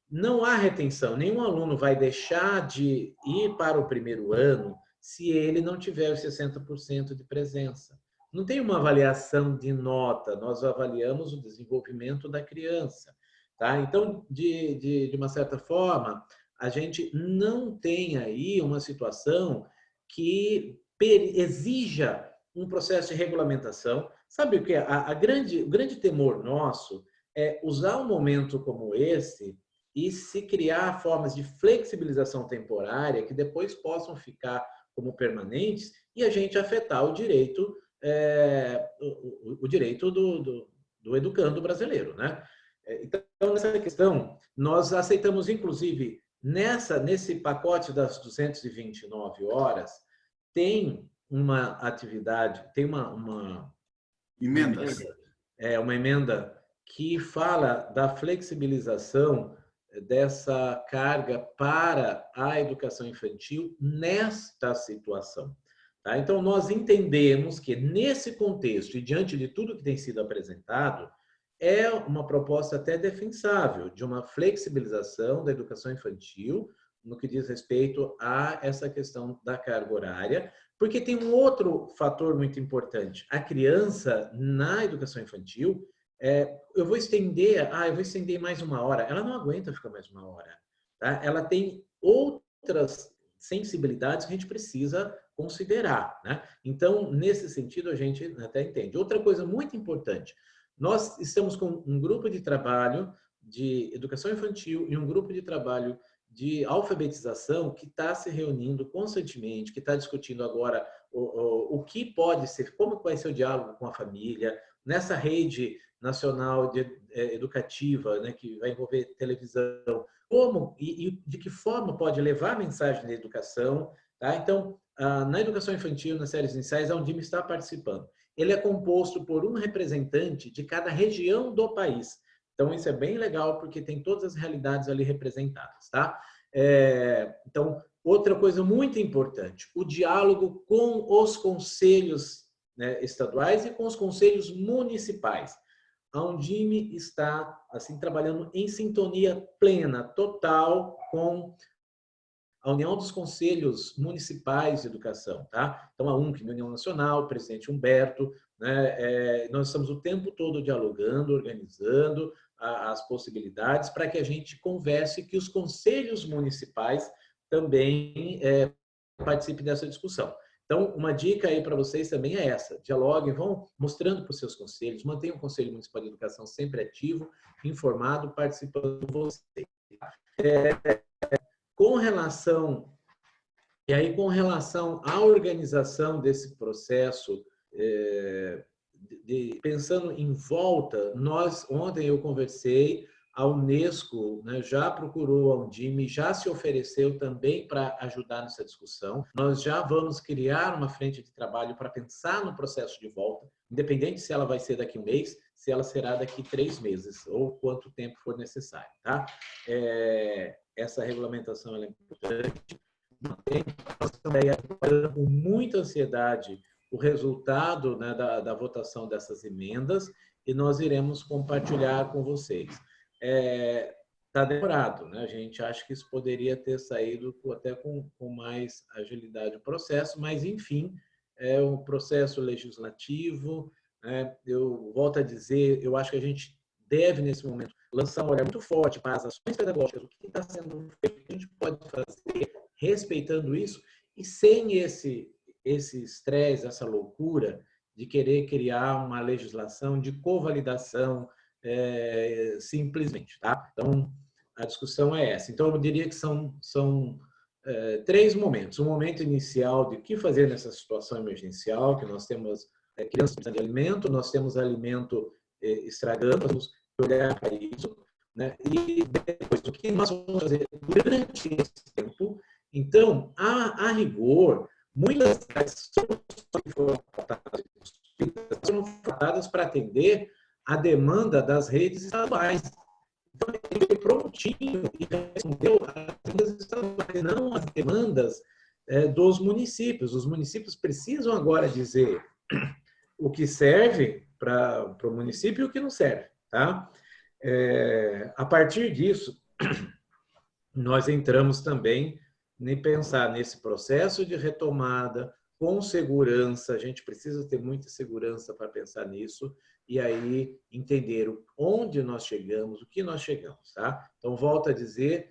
[SPEAKER 2] não há retenção, nenhum aluno vai deixar de ir para o primeiro ano se ele não tiver os 60% de presença. Não tem uma avaliação de nota, nós avaliamos o desenvolvimento da criança. Tá? Então, de, de, de uma certa forma, a gente não tem aí uma situação que exija um processo de regulamentação. Sabe o que? A, a grande, o grande temor nosso é usar um momento como esse e se criar formas de flexibilização temporária que depois possam ficar como permanentes e a gente afetar o direito, é, o, o, direito do, do, do educando brasileiro. Né? É, então, nessa questão, nós aceitamos, inclusive, Nessa, nesse pacote das 229 horas, tem uma atividade, tem uma... uma
[SPEAKER 3] Emendas.
[SPEAKER 2] Uma emenda, é, uma emenda que fala da flexibilização dessa carga para a educação infantil nesta situação. Tá? Então, nós entendemos que, nesse contexto e diante de tudo que tem sido apresentado, é uma proposta até defensável de uma flexibilização da educação infantil no que diz respeito a essa questão da carga horária, porque tem um outro fator muito importante. A criança, na educação infantil, é, eu vou estender, ah, eu vou estender mais uma hora. Ela não aguenta ficar mais uma hora. Tá? Ela tem outras sensibilidades que a gente precisa considerar. Né? Então, nesse sentido, a gente até entende. Outra coisa muito importante, nós estamos com um grupo de trabalho de educação infantil e um grupo de trabalho de alfabetização que está se reunindo constantemente, que está discutindo agora o, o, o, que pode ser, como vai ser o diálogo com a família, nessa rede nacional de, é, educativa, né, que vai envolver televisão, como e, e, de que forma pode levar a mensagem da educação. Tá? Então, ah, na educação infantil, nas séries iniciais, a Undime está participando. Ele é composto por um representante de cada região do país. Então, isso é bem legal, porque tem todas as realidades ali representadas. Tá? É, então, outra coisa muito importante, o diálogo com os conselhos né, estaduais e com os conselhos municipais. A Undime está assim trabalhando em sintonia plena, total, com a União dos Conselhos Municipais de Educação, tá? Então, a UNC, União Nacional, o presidente Humberto, né? É, nós estamos o tempo todo dialogando, organizando a, as possibilidades para que a gente converse que os conselhos municipais também é, participem dessa discussão. Então, uma dica aí para vocês também é essa. Dialoguem, vão mostrando para os seus conselhos, mantenham o Conselho Municipal de Educação sempre ativo, informado, participando com vocês. É, com relação, e aí com relação à organização desse processo, é, de, de, pensando em volta, nós, ontem eu conversei a Unesco né, já procurou a Undime, já se ofereceu também para ajudar nessa discussão. Nós já vamos criar uma frente de trabalho para pensar no processo de volta, independente se ela vai ser daqui um mês, se ela será daqui três meses, ou quanto tempo for necessário. Tá? É, essa regulamentação é importante. Com muita ansiedade o resultado né, da, da votação dessas emendas e nós iremos compartilhar com vocês está é, tá demorado. Né? A gente acha que isso poderia ter saído até com, com mais agilidade o processo, mas, enfim, é um processo legislativo. Né? Eu volto a dizer, eu acho que a gente deve, nesse momento, lançar um olhar muito forte para as ações pedagógicas, o que está sendo feito, o que a gente pode fazer, respeitando isso, e sem esse esse estresse, essa loucura de querer criar uma legislação de covalidação, é, simplesmente. Tá? Então, a discussão é essa. Então, eu diria que são, são é, três momentos. Um momento inicial de o que fazer nessa situação emergencial, que nós temos é, crianças precisando de alimento, nós temos alimento é, estragando, nós olhar para isso. Né? E depois, o que nós vamos fazer durante esse tempo? Então, a, a rigor, muitas das soluções foram tratadas para atender a demanda das redes estaduais. Então, ele foi prontinho e respondeu às redes estaduais, não às demandas é, dos municípios. Os municípios precisam agora dizer o que serve para o município e o que não serve. Tá? É, a partir disso, nós entramos também em pensar nesse processo de retomada, com segurança, a gente precisa ter muita segurança para pensar nisso, e aí entender onde nós chegamos, o que nós chegamos, tá? Então, volto a dizer,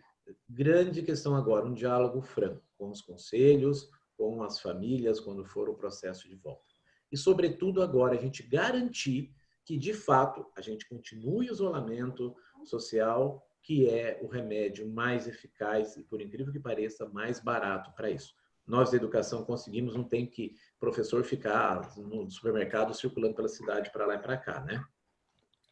[SPEAKER 2] grande questão agora, um diálogo franco com os conselhos, com as famílias, quando for o processo de volta. E, sobretudo, agora, a gente garantir que, de fato, a gente continue o isolamento social, que é o remédio mais eficaz e, por incrível que pareça, mais barato para isso nós da educação conseguimos, não tem que professor ficar no supermercado circulando pela cidade para lá e para cá, né?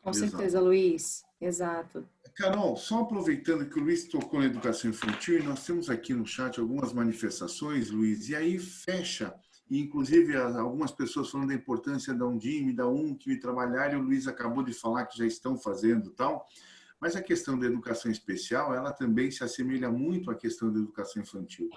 [SPEAKER 1] Com certeza, Exato. Luiz. Exato.
[SPEAKER 3] Carol, só aproveitando que o Luiz tocou na educação infantil, nós temos aqui no chat algumas manifestações, Luiz, e aí fecha, e inclusive algumas pessoas falando da importância da Undime, da UNC trabalhar, e o Luiz acabou de falar que já estão fazendo tal, mas a questão da educação especial, ela também se assemelha muito à questão da educação infantil.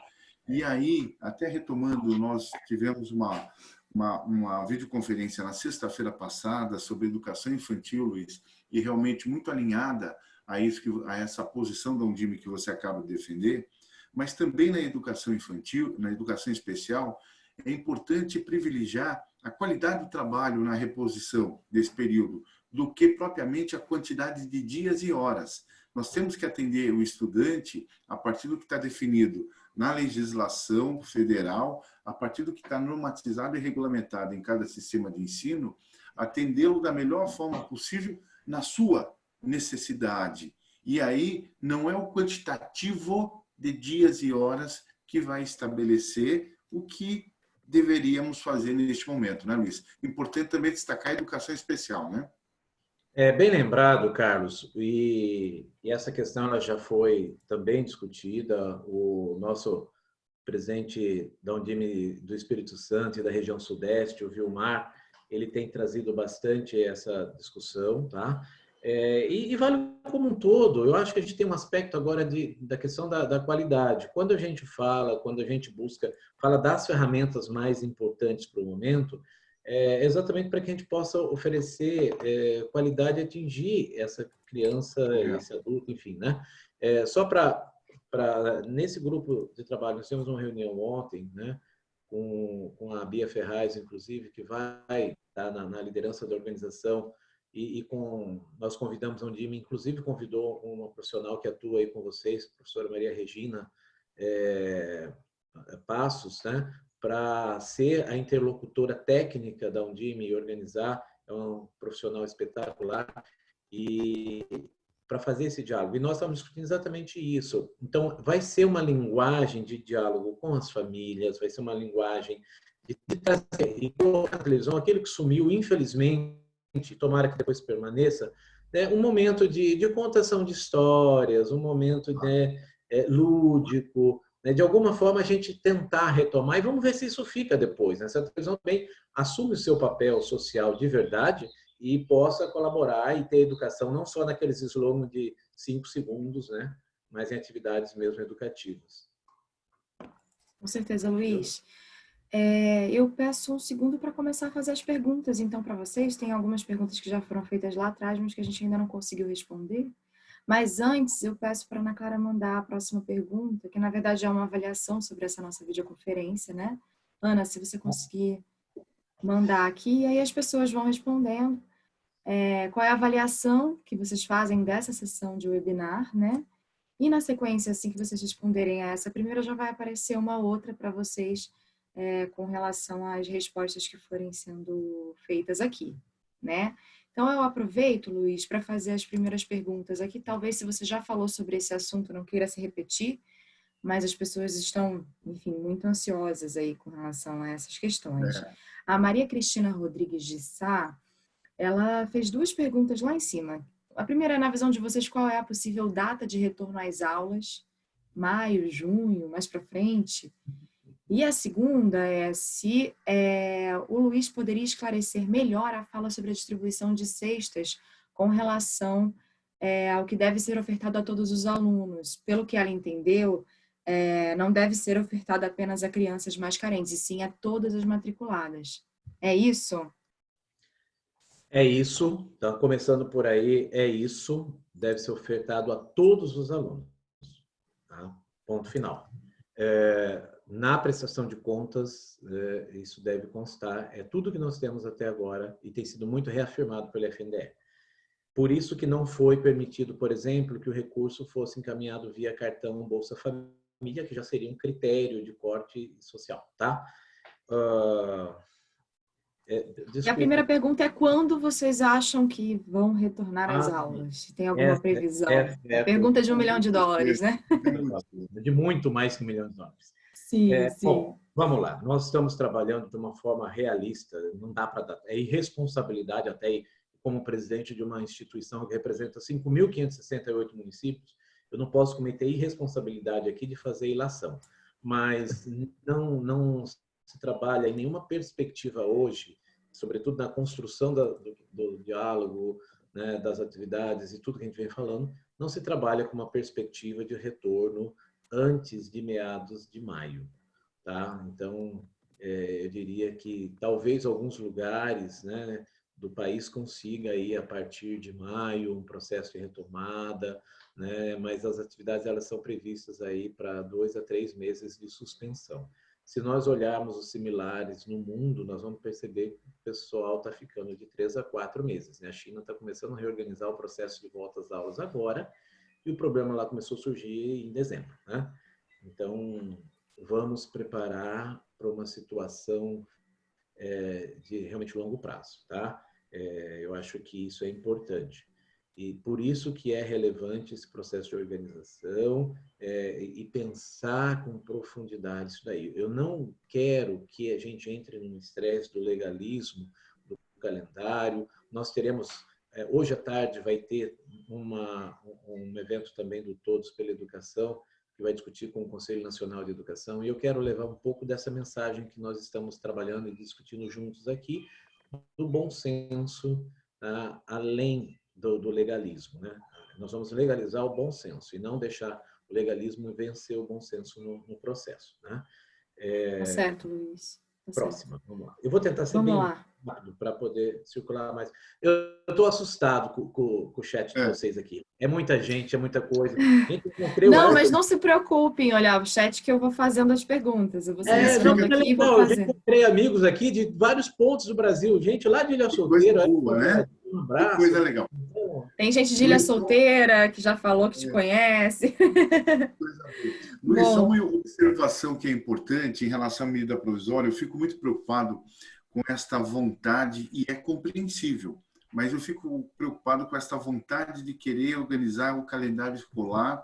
[SPEAKER 3] E aí, até retomando, nós tivemos uma, uma, uma videoconferência na sexta-feira passada sobre educação infantil, Luiz, e realmente muito alinhada a, isso que, a essa posição da Undime que você acaba de defender, mas também na educação infantil, na educação especial, é importante privilegiar a qualidade do trabalho na reposição desse período, do que propriamente a quantidade de dias e horas. Nós temos que atender o estudante a partir do que está definido na legislação federal, a partir do que está normatizado e regulamentado em cada sistema de ensino, atendê-lo da melhor forma possível na sua necessidade. E aí não é o quantitativo de dias e horas que vai estabelecer o que deveríamos fazer neste momento, né, Luiz? Importante também destacar a educação especial, né?
[SPEAKER 2] É bem lembrado, Carlos, e, e, essa questão ela já foi também discutida. O nosso presidente da Undime do Espírito Santo e da região Sudeste, o Vilmar, ele tem trazido bastante essa discussão, tá? É, e, e, vale como um todo. Eu acho que a gente tem um aspecto agora de, da questão da, da, qualidade. Quando a gente fala, quando a gente busca, fala das ferramentas mais importantes para o momento, é, exatamente para que a gente possa oferecer é, qualidade e atingir essa criança, esse adulto, enfim, né? É, só para nesse grupo de trabalho nós temos uma reunião ontem, né? Com, com a Bia Ferraz, inclusive, que vai estar na, na liderança da organização e, e, com nós convidamos a Undime, inclusive convidou uma profissional que atua aí com vocês, a professora Maria Regina é, Passos, né? Para ser a interlocutora técnica da Undime e organizar, é um profissional espetacular, e para fazer esse diálogo. E nós estamos discutindo exatamente isso. Então, vai ser uma linguagem de diálogo com as famílias, vai ser uma linguagem de, de, de colocar na televisão aquele que sumiu, infelizmente, tomara que depois permaneça, né, um momento de, de contação de histórias, um momento né, é, lúdico? De alguma forma, a gente tentar retomar e vamos ver se isso fica depois. Né? Se a televisão também assume o seu papel social de verdade e possa colaborar e ter educação não só naqueles slogans de cinco segundos, né? mas em atividades mesmo educativas.
[SPEAKER 1] Com certeza, Luiz. É, eu peço um segundo para começar a fazer as perguntas, então, para vocês. Tem algumas perguntas que já foram feitas lá atrás, mas que a gente ainda não conseguiu responder. Mas antes, eu peço para a Ana Clara mandar a próxima pergunta, que na verdade é uma avaliação sobre essa nossa videoconferência, né? Ana, se você conseguir mandar aqui, e aí as pessoas vão respondendo. É, qual é a avaliação que vocês fazem dessa sessão de webinar, né? E na sequência, assim que vocês responderem a essa primeira, já vai aparecer uma outra para vocês é, com relação às respostas que forem sendo feitas aqui, né? Então, eu aproveito, Luiz, para fazer as primeiras perguntas aqui. Talvez, se você já falou sobre esse assunto, não queira se repetir, mas as pessoas estão, enfim, muito ansiosas aí com relação a essas questões. É. A Maria Cristina Rodrigues de Sá, ela fez duas perguntas lá em cima. A primeira, na visão de vocês, qual é a possível data de retorno às aulas? Maio, junho, mais para frente? E a segunda é se é, o Luiz poderia esclarecer melhor a fala sobre a distribuição de cestas com relação é, ao que deve ser ofertado a todos os alunos. Pelo que ela entendeu, é, não deve ser ofertado apenas a crianças mais carentes, e sim a todas as matriculadas. É isso?
[SPEAKER 2] É isso. Então, começando por aí, é isso. Deve ser ofertado a todos os alunos. Tá? Ponto final. É, na prestação de contas, é, isso deve constar, é tudo que nós temos até agora e tem sido muito reafirmado pelo FNDE. Por isso que não foi permitido, por exemplo, que o recurso fosse encaminhado via cartão Bolsa Família, que já seria um critério de corte social, tá? Uh,
[SPEAKER 1] é, a primeira pergunta é quando vocês acham que vão retornar às ah, aulas? Tem alguma previsão? É, é, pergunta de um milhão de dólares, né? (laughs)
[SPEAKER 2] De muito mais que um milhão de dólares.
[SPEAKER 1] Sim, é, sim. Bom,
[SPEAKER 2] vamos lá. Nós estamos trabalhando de uma forma realista. Não dá para dar. É irresponsabilidade até como presidente de uma instituição que representa 5.568 municípios. Eu não posso cometer irresponsabilidade aqui de fazer ilação. Mas não, não se trabalha em nenhuma perspectiva hoje, sobretudo na construção do, do diálogo, né, das atividades e tudo que a gente vem falando, não se trabalha com uma perspectiva de retorno antes de meados de maio. Tá? Então, é, eu diria que talvez alguns lugares né, do país consiga aí a partir de maio um processo de retomada, né, mas as atividades elas são previstas aí para dois a três meses de suspensão. Se nós olharmos os similares no mundo, nós vamos perceber que o pessoal está ficando de três a quatro meses. Né? A China está começando a reorganizar o processo de volta às aulas agora, e o problema lá começou a surgir em dezembro. Né? Então, vamos preparar para uma situação é, de realmente longo prazo, tá? É, eu acho que isso é importante. E por isso que é relevante esse processo de organização é, e pensar com profundidade isso daí. Eu não quero que a gente entre num estresse do legalismo, do calendário. Nós teremos, hoje à tarde vai ter uma, um evento também do Todos pela Educação, que vai discutir com o Conselho Nacional de Educação, e eu quero levar um pouco dessa mensagem que nós estamos trabalhando e discutindo juntos aqui, do bom senso, tá? além do, do, legalismo. Né? Nós vamos legalizar o bom senso e não deixar o legalismo vencer o bom senso no, no processo. Né?
[SPEAKER 1] É... Tá certo, Luiz.
[SPEAKER 2] Tá Próxima, certo. vamos lá. Eu vou tentar ser vamos bem lá. rápido para poder circular mais. Eu estou assustado com, com, com, o chat de é. vocês aqui. É muita gente, é muita coisa. (laughs) Gente,
[SPEAKER 1] não, mas não se preocupem, olha, o chat que eu vou fazendo as perguntas. Eu vou é,
[SPEAKER 2] não, aqui e vou fazer. Eu encontrei amigos aqui de vários pontos do Brasil, gente lá de Ilha Solteira.
[SPEAKER 3] Boa, né? Um abraço. Que coisa legal.
[SPEAKER 1] Tem gente de Ilha Solteira que já falou que te é. conhece. (laughs)
[SPEAKER 3] Luiz, só uma observação que é importante em relação à medida provisória. Eu fico muito preocupado com esta vontade, e é compreensível, mas eu fico preocupado com esta vontade de querer organizar o calendário escolar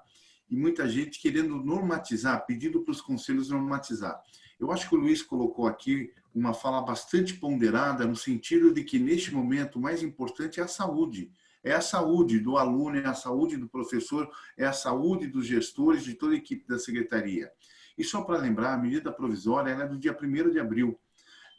[SPEAKER 3] e muita gente querendo normatizar, pedindo para os conselhos normatizar. Eu acho que o Luiz colocou aqui uma fala bastante ponderada no sentido de que, neste momento, o mais importante é a saúde. É a saúde do aluno, é a saúde do professor, é a saúde dos gestores, de toda a equipe da secretaria. E só para lembrar, a medida provisória é do dia 1 de abril.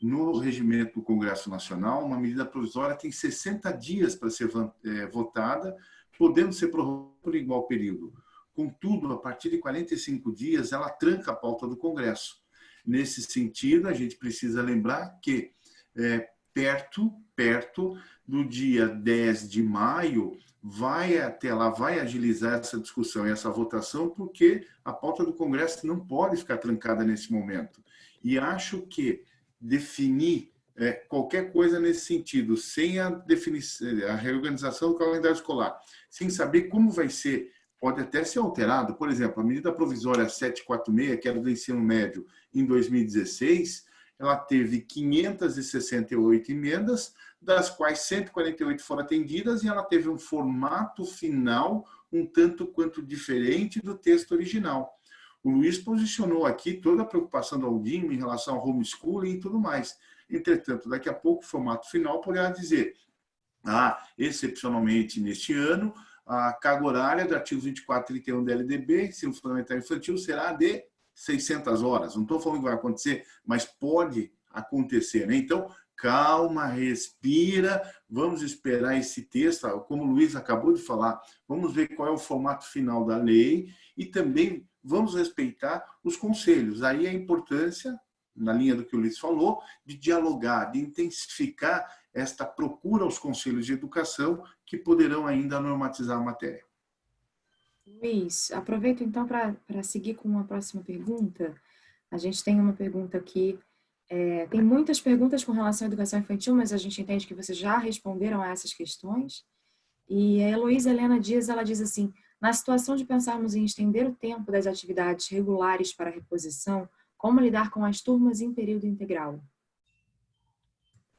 [SPEAKER 3] No regimento do Congresso Nacional, uma medida provisória tem 60 dias para ser é, votada, podendo ser prorrogada por igual período. Contudo, a partir de 45 dias, ela tranca a pauta do Congresso. Nesse sentido, a gente precisa lembrar que é, perto, perto do dia 10 de maio, vai até lá, vai agilizar essa discussão e essa votação, porque a pauta do Congresso não pode ficar trancada nesse momento. E acho que definir é, qualquer coisa nesse sentido, sem a, definição, a reorganização do calendário escolar, sem saber como vai ser pode até ser alterado. Por exemplo, a medida provisória 746, que era do ensino médio em 2016, ela teve 568 emendas, das quais 148 foram atendidas, e ela teve um formato final um tanto quanto diferente do texto original. O Luiz posicionou aqui toda a preocupação do Aldino em relação ao homeschooling e tudo mais. Entretanto, daqui a pouco, o formato final poderá dizer, ah, excepcionalmente neste ano, a carga horária do artigo 24 e 31 da LDB, ensino fundamental infantil, será de 600 horas. Não estou falando que vai acontecer, mas pode acontecer. Né? Então, calma, respira, vamos esperar esse texto, como o Luiz acabou de falar, vamos ver qual é o formato final da lei e também vamos respeitar os conselhos. Aí a importância, na linha do que o Luiz falou, de dialogar, de intensificar esta procura aos conselhos de educação que poderão ainda normatizar a matéria.
[SPEAKER 1] Luiz, aproveito então para seguir com uma próxima pergunta. A gente tem uma pergunta aqui, é, tem muitas perguntas com relação à educação infantil, mas a gente entende que vocês já responderam a essas questões. E a Heloísa Helena Dias, ela diz assim, na situação de pensarmos em estender o tempo das atividades regulares para reposição, como lidar com as turmas em período integral?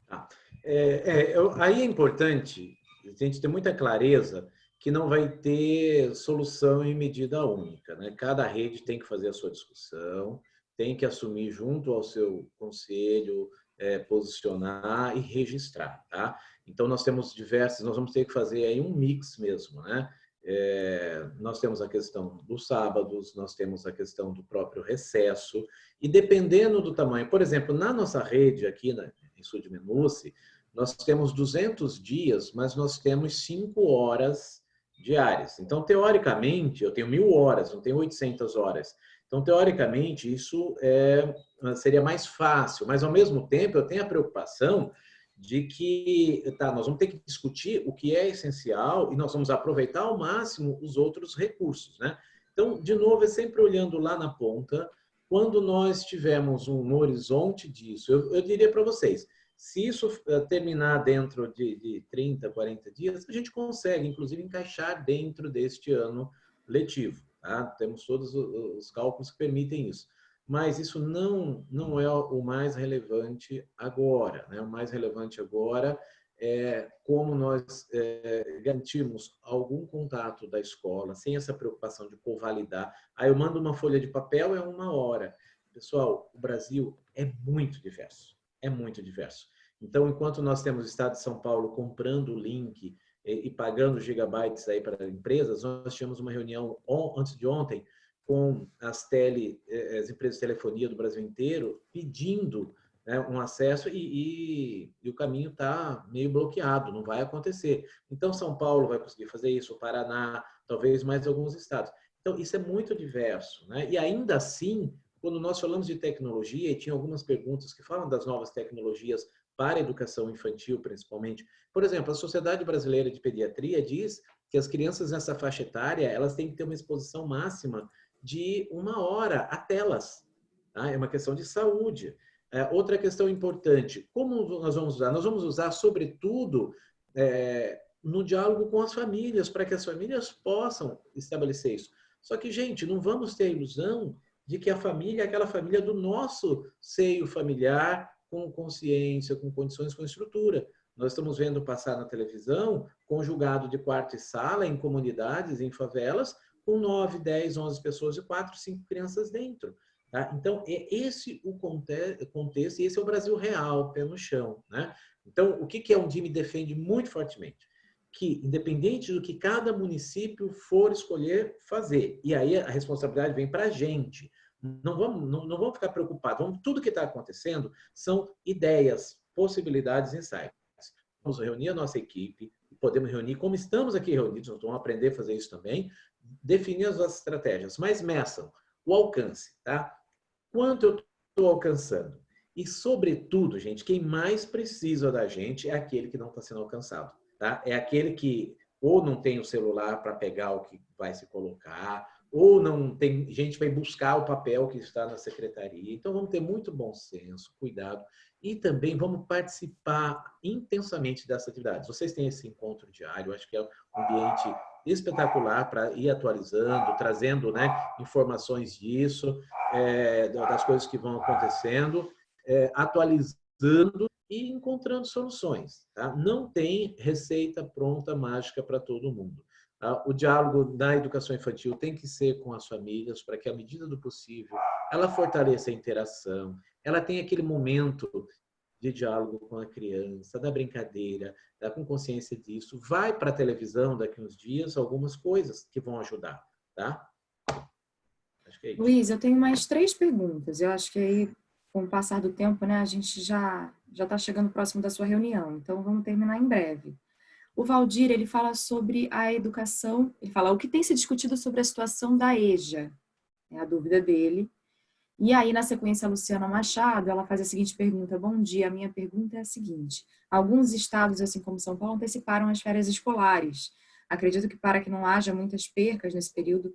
[SPEAKER 2] Tá. É, é, aí é importante a gente ter muita clareza que não vai ter solução em medida única. Né? Cada rede tem que fazer a sua discussão, tem que assumir junto ao seu conselho, é, posicionar e registrar. Tá? Então, nós temos diversas, nós vamos ter que fazer aí um mix mesmo. Né? É, nós temos a questão dos sábados, nós temos a questão do próprio recesso, e dependendo do tamanho, por exemplo, na nossa rede aqui na, em Sul de Menuce, nós temos 200 dias, mas nós temos 5 horas diárias. Então, teoricamente, eu tenho mil horas, não tenho 800 horas. Então, teoricamente, isso é, seria mais fácil, mas ao mesmo tempo eu tenho a preocupação de que tá, nós vamos ter que discutir o que é essencial e nós vamos aproveitar ao máximo os outros recursos. Né? Então, de novo, é sempre olhando lá na ponta, quando nós tivermos um horizonte disso, eu, eu diria para vocês, se isso eh, terminar dentro de, de 30, 40 dias, a gente consegue, inclusive, encaixar dentro deste ano letivo. Tá? Temos todos os cálculos que permitem isso. Mas isso não, não é o mais relevante agora. Né? O mais relevante agora é como nós é, garantimos algum contato da escola, sem essa preocupação de convalidar. Aí eu mando uma folha de papel, é uma hora. Pessoal, o Brasil é muito diverso. É muito diverso. Então, enquanto nós temos o Estado de São Paulo comprando o link e, pagando gigabytes aí para empresas, nós tivemos uma reunião antes de ontem com as, tele, eh, as empresas de telefonia do Brasil inteiro pedindo né, um acesso e, e, e o caminho está meio bloqueado, não vai acontecer. Então, São Paulo vai conseguir fazer isso, o Paraná, talvez mais alguns estados. Então, isso é muito diverso. Né? E ainda assim, quando nós falamos de tecnologia, e tinha algumas perguntas que falam das novas tecnologias para a educação infantil, principalmente. Por exemplo, a Sociedade Brasileira de Pediatria diz que as crianças nessa faixa etária, elas têm que ter uma exposição máxima de uma hora a telas. Tá? É uma questão de saúde. É, outra questão importante, como nós vamos usar? Nós vamos usar, sobretudo, é, no diálogo com as famílias, para que as famílias possam estabelecer isso. Só que, gente, não vamos ter a ilusão de que a família é aquela família do nosso seio familiar, com consciência, com condições, com estrutura. Nós estamos vendo passar na televisão conjugado de quarto e sala em comunidades, em favelas, com 9, 10, 11 pessoas e 4, 5 crianças dentro. Tá? Então, é esse o contexto e esse é o Brasil real, pé no chão. Né? Então, o que, que a Undime defende muito fortemente? Que, independente do que cada município for escolher fazer, e aí a responsabilidade vem para a gente, não vamos, não, não vamos ficar preocupados. Vamos, tudo que está acontecendo são ideias, possibilidades, insights. Vamos reunir a nossa equipe, podemos reunir, como estamos aqui reunidos, nós vamos aprender a fazer isso também, definir as nossas estratégias, mas meçam o alcance, tá? Quanto eu estou alcançando? E, sobretudo, gente, quem mais precisa da gente é aquele que não está sendo alcançado, tá? É aquele que ou não tem o celular para pegar o que vai se colocar, ou não tem gente vai buscar o papel que está na secretaria. Então vamos ter muito bom senso, cuidado e também vamos participar intensamente dessas atividades. Vocês têm esse encontro diário, acho que é um ambiente espetacular para ir atualizando, trazendo né, informações disso, é, das coisas que vão acontecendo, é, atualizando e encontrando soluções. Tá? Não tem receita pronta mágica para todo mundo. Tá? O diálogo na educação infantil tem que ser com as famílias para que, à medida do possível, ela fortaleça a interação, ela tenha aquele momento de diálogo com a criança, da brincadeira, tá? com consciência disso. Vai para a televisão daqui uns dias algumas coisas que vão ajudar, tá?
[SPEAKER 1] É Luiz, eu tenho mais três perguntas. Eu acho que aí, com o passar do tempo, né, a gente já já está chegando próximo da sua reunião. Então, vamos terminar em breve. O Valdir, ele fala sobre a educação, ele fala o que tem se discutido sobre a situação da EJA, é a dúvida dele. E aí, na sequência, a Luciana Machado, ela faz a seguinte pergunta, bom dia, a minha pergunta é a seguinte, alguns estados, assim como São Paulo, anteciparam as férias escolares. Acredito que para que não haja muitas percas nesse período,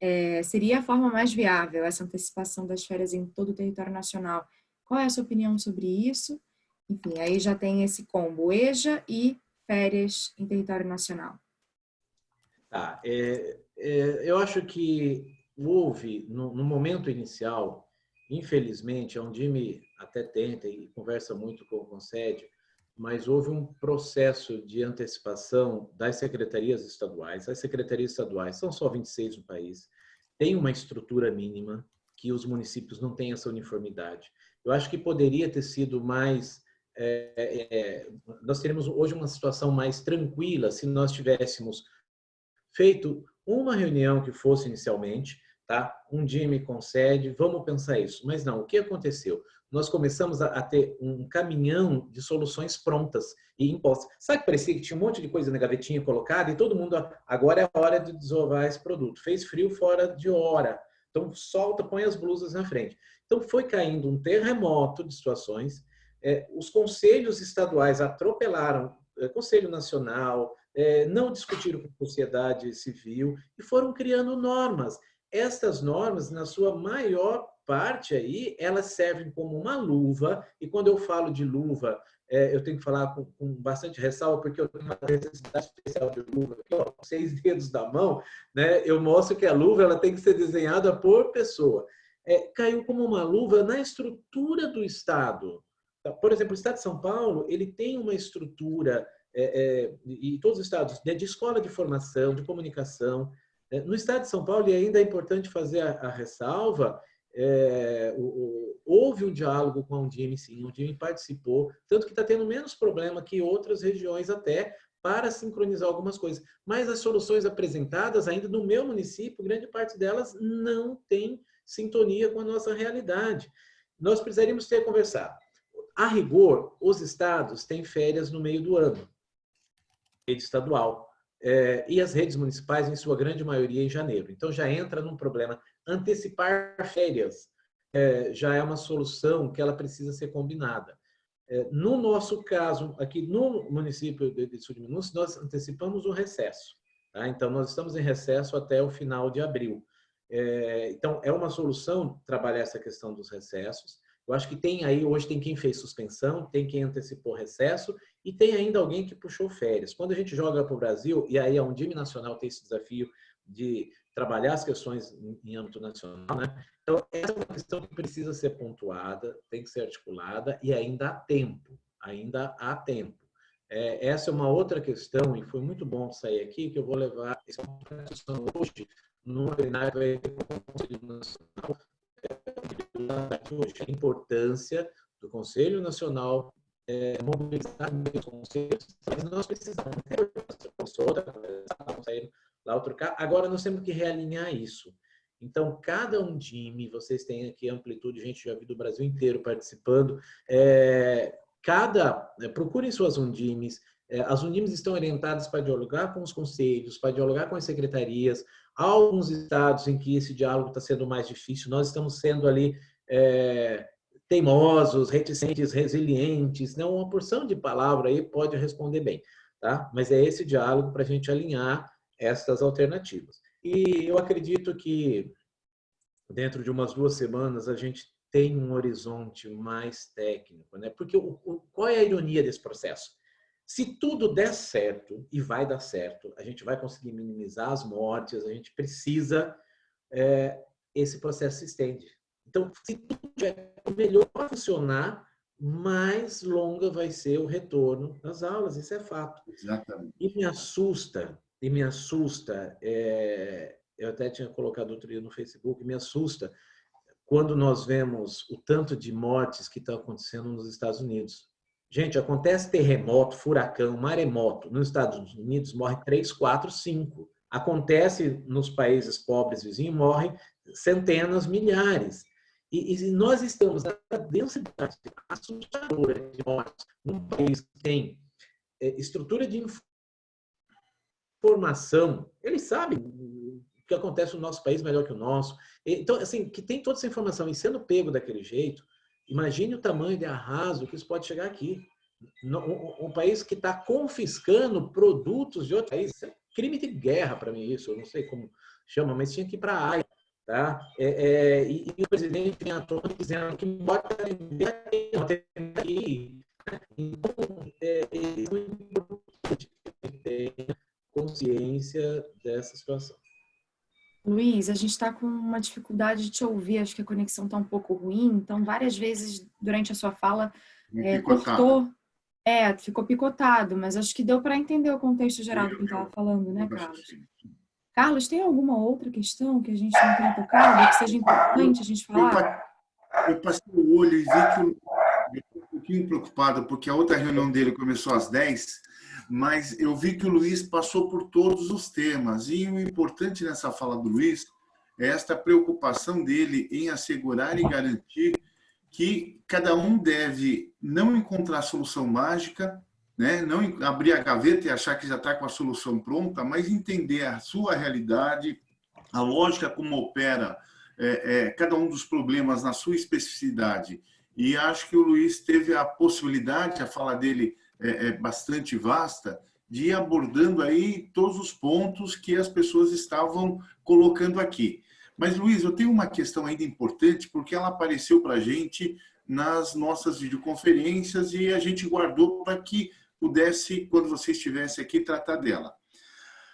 [SPEAKER 1] é, seria a forma mais viável essa antecipação das férias em todo o território nacional. Qual é a sua opinião sobre isso? Enfim, aí já tem esse combo EJA e férias em território nacional?
[SPEAKER 2] Tá, é, é, eu acho que houve, no, no, momento inicial, infelizmente, a Undime até tenta e conversa muito com o Concede, mas houve um processo de antecipação das secretarias estaduais. As secretarias estaduais são só 26 no país, tem uma estrutura mínima que os municípios não têm essa uniformidade. Eu acho que poderia ter sido mais é, é, nós teríamos hoje uma situação mais tranquila se nós tivéssemos feito uma reunião que fosse inicialmente, tá? Um dia me concede, vamos pensar isso. Mas não, o que aconteceu? Nós começamos a, a ter um caminhão de soluções prontas e impostas. Sabe que parecia que tinha um monte de coisa na gavetinha colocada e todo mundo, agora é a hora de desovar esse produto. Fez frio fora de hora. Então, solta, põe as blusas na frente. Então, foi caindo um terremoto de situações é, os conselhos estaduais atropelaram é, Conselho Nacional, é, não discutiram com a sociedade civil e foram criando normas. Estas normas, na sua maior parte aí, elas servem como uma luva, e quando eu falo de luva, é, eu tenho que falar com, com, bastante ressalva, porque eu tenho uma necessidade especial de luva, aqui, ó, seis dedos da mão, né? eu mostro que a luva ela tem que ser desenhada por pessoa. É, caiu como uma luva na estrutura do Estado. Tá? Por exemplo, o Estado de São Paulo ele tem uma estrutura, é, é, e todos os estados, né, de escola de formação, de comunicação. Né? No Estado de São Paulo, e ainda é importante fazer a, a ressalva, é, o, o, houve um diálogo com a Undime, sim, a Undime participou, tanto que está tendo menos problema que outras regiões até para sincronizar algumas coisas. Mas as soluções apresentadas, ainda no meu município, grande parte delas não tem sintonia com a nossa realidade. Nós precisaríamos ter conversado. A rigor, os estados têm férias no meio do ano, rede estadual, é, e as redes municipais, em sua grande maioria, em janeiro. Então, já entra num problema antecipar férias é, já é uma solução que ela precisa ser combinada. É, no nosso caso, aqui no município de de Minas, nós antecipamos o recesso. Tá? Então, nós estamos em recesso até o final de abril. Então, é uma solução trabalhar essa questão dos recessos. Eu acho que tem aí, hoje tem quem fez suspensão, tem quem antecipou recesso e tem ainda alguém que puxou férias. Quando a gente joga para o Brasil, e aí a Undime Nacional tem esse desafio de trabalhar as questões em âmbito nacional, né? Então, essa é uma questão que precisa ser pontuada, tem que ser articulada e ainda há tempo, ainda há tempo. É, essa é uma outra questão e foi muito bom sair aqui, que eu vou levar essa discussão hoje no webinar do Conselho Nacional, é, a importância do Conselho Nacional é, mobilizar os conselhos, mas nós precisamos ter outra, sair lá outro carro. Agora nós temos que realinhar isso. Então, cada um time, vocês têm aqui amplitude, gente já vi do Brasil inteiro participando. É, cada, é, procurem suas undimes. É, as undimes estão orientadas para dialogar com os conselhos, para dialogar com as secretarias. Há alguns estados em que esse diálogo está sendo mais difícil. Nós estamos sendo ali é, teimosos, reticentes, resilientes. Né? Uma porção de palavra aí pode responder bem. Tá? Mas é esse diálogo para a gente alinhar estas alternativas. E eu acredito que dentro de umas duas semanas a gente tem um horizonte mais técnico, né? Porque o, o, qual é a ironia desse processo? Se tudo der certo, e vai dar certo, a gente vai conseguir minimizar as mortes, a gente precisa, é, esse processo se estende. Então, se tudo tiver melhor funcionar, mais longa vai ser o retorno das aulas, isso é fato.
[SPEAKER 3] Exatamente.
[SPEAKER 2] E me assusta e me assusta, é, eu até tinha colocado outro dia no Facebook, me assusta quando nós vemos o tanto de mortes que estão acontecendo nos Estados Unidos. Gente, acontece terremoto, furacão, maremoto. Nos Estados Unidos morre 3, 4, 5. Acontece nos países pobres vizinhos, morrem centenas, milhares. E, e nós estamos na densidade assustadora de mortes num país que tem é, estrutura de informação, eles sabem o que acontece no nosso país melhor que o nosso. Então, assim, que tem toda essa informação e sendo pego daquele jeito, imagine o tamanho de arraso que isso pode chegar aqui. Um país que está confiscando produtos de outro país. É crime de guerra para mim isso, eu não sei como chama, mas tinha que ir para a AIA. Tá? É, é, e, o presidente vem à tona dizendo que bota aqui. Então, é, é muito importante que tenha consciência dessa situação.
[SPEAKER 1] Luiz, a gente está com uma dificuldade de te ouvir, acho que a conexão está um pouco ruim, então várias vezes durante a sua fala é, cortou, é, ficou picotado, mas acho que deu para entender o contexto geral do que estava falando, né, Carlos? Carlos, tem alguma outra questão que a gente não tenha tocado, que seja importante a gente falar?
[SPEAKER 3] Eu passei o olho e vi que eu um pouquinho preocupado, porque a outra reunião dele começou às 10 mas eu vi que o Luiz passou por todos os temas. E o importante nessa fala do Luiz é esta preocupação dele em assegurar e garantir que cada um deve não encontrar solução mágica, né? não abrir a gaveta e achar que já está com a solução pronta, mas entender a sua realidade, a lógica como opera é, é, cada um dos problemas na sua especificidade. E acho que o Luiz teve a possibilidade, a fala dele é, é bastante vasta, de ir abordando aí todos os pontos que as pessoas estavam colocando aqui. Mas, Luiz, eu tenho uma questão ainda importante, porque ela apareceu para a gente nas nossas videoconferências e a gente guardou para que pudesse, quando você estivesse aqui, tratar dela.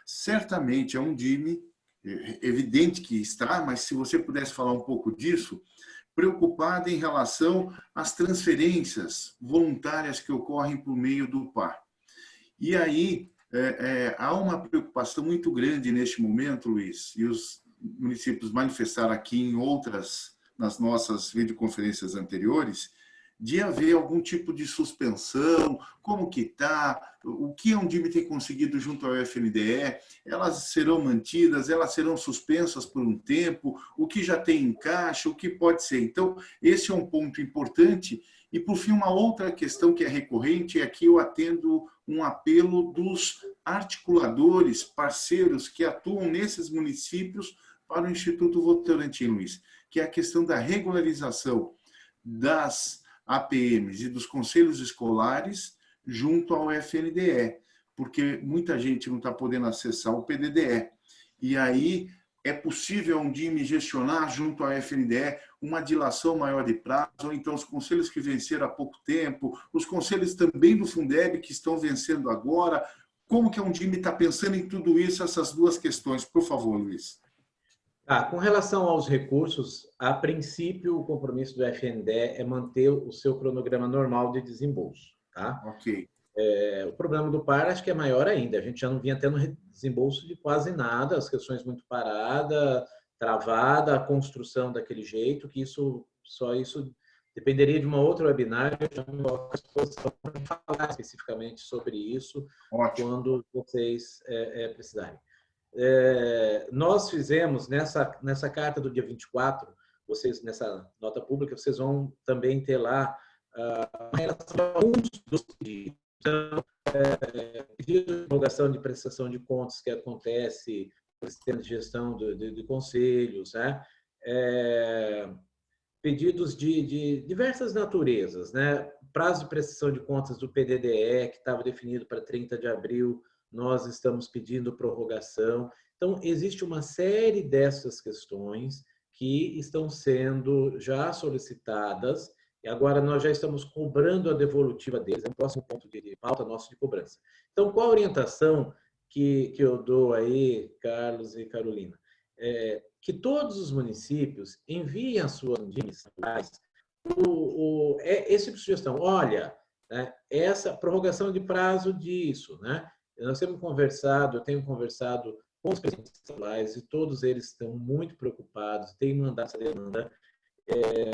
[SPEAKER 3] Certamente é um DIME, é evidente que está, mas se você pudesse falar um pouco disso, preocupada em relação às transferências voluntárias que ocorrem por meio do PAR. E aí, é, é, há uma preocupação muito grande neste momento, Luiz, e os municípios manifestaram aqui em outras, nas nossas videoconferências anteriores, de haver algum tipo de suspensão, como que está, o que a Undime tem conseguido junto ao FNDE, elas serão mantidas, elas serão suspensas por um tempo, o que já tem em caixa, o que pode ser. Então, esse é um ponto importante. E, por fim, uma outra questão que é recorrente, é que eu atendo um apelo dos articuladores, parceiros que atuam nesses municípios para o Instituto Votorantim, Luiz, que é a questão da regularização das APMs e dos conselhos escolares junto ao FNDE, porque muita gente não está podendo acessar o PDDE. E aí é possível um DIME gestionar junto ao FNDE uma dilação maior de prazo, ou então os conselhos que venceram há pouco tempo, os conselhos também do Fundeb que estão vencendo agora. Como que a Undime está pensando em tudo isso, essas duas questões? Por favor, Luiz.
[SPEAKER 2] Ah, com relação aos recursos, a princípio o compromisso do FNDE é manter o seu cronograma normal de desembolso. Tá?
[SPEAKER 3] Ok.
[SPEAKER 2] É, o problema do PAR acho que é maior ainda. A gente já não vinha tendo desembolso de quase nada, as questões muito paradas, travada, a construção daquele jeito, que isso só isso dependeria de uma outra webinar, eu já me à disposição para falar especificamente sobre isso Ótimo. quando vocês é, é, precisarem. É, nós fizemos nessa, nessa carta do dia 24, vocês, nessa nota pública, vocês vão também ter lá uma relação alguns dos pedidos. Então, é, pedido de divulgação de prestação de contas que acontece no sistema de gestão de, de, de conselhos, né? É, pedidos de, de, diversas naturezas, né? Prazo de prestação de contas do PDDE, que estava definido para 30 de abril, nós estamos pedindo prorrogação. Então, existe uma série dessas questões que estão sendo já solicitadas e agora nós já estamos cobrando a devolutiva deles, é o próximo ponto de pauta nosso de cobrança. Então, qual a orientação que, que eu dou aí, Carlos e Carolina? É, que todos os municípios enviem as suas o, o, é, esse tipo de sugestão. Olha, né, essa prorrogação de prazo disso, né? Nós temos conversado, eu tenho conversado com os presidentes estaduais e todos eles estão muito preocupados, têm mandado essa demanda. É,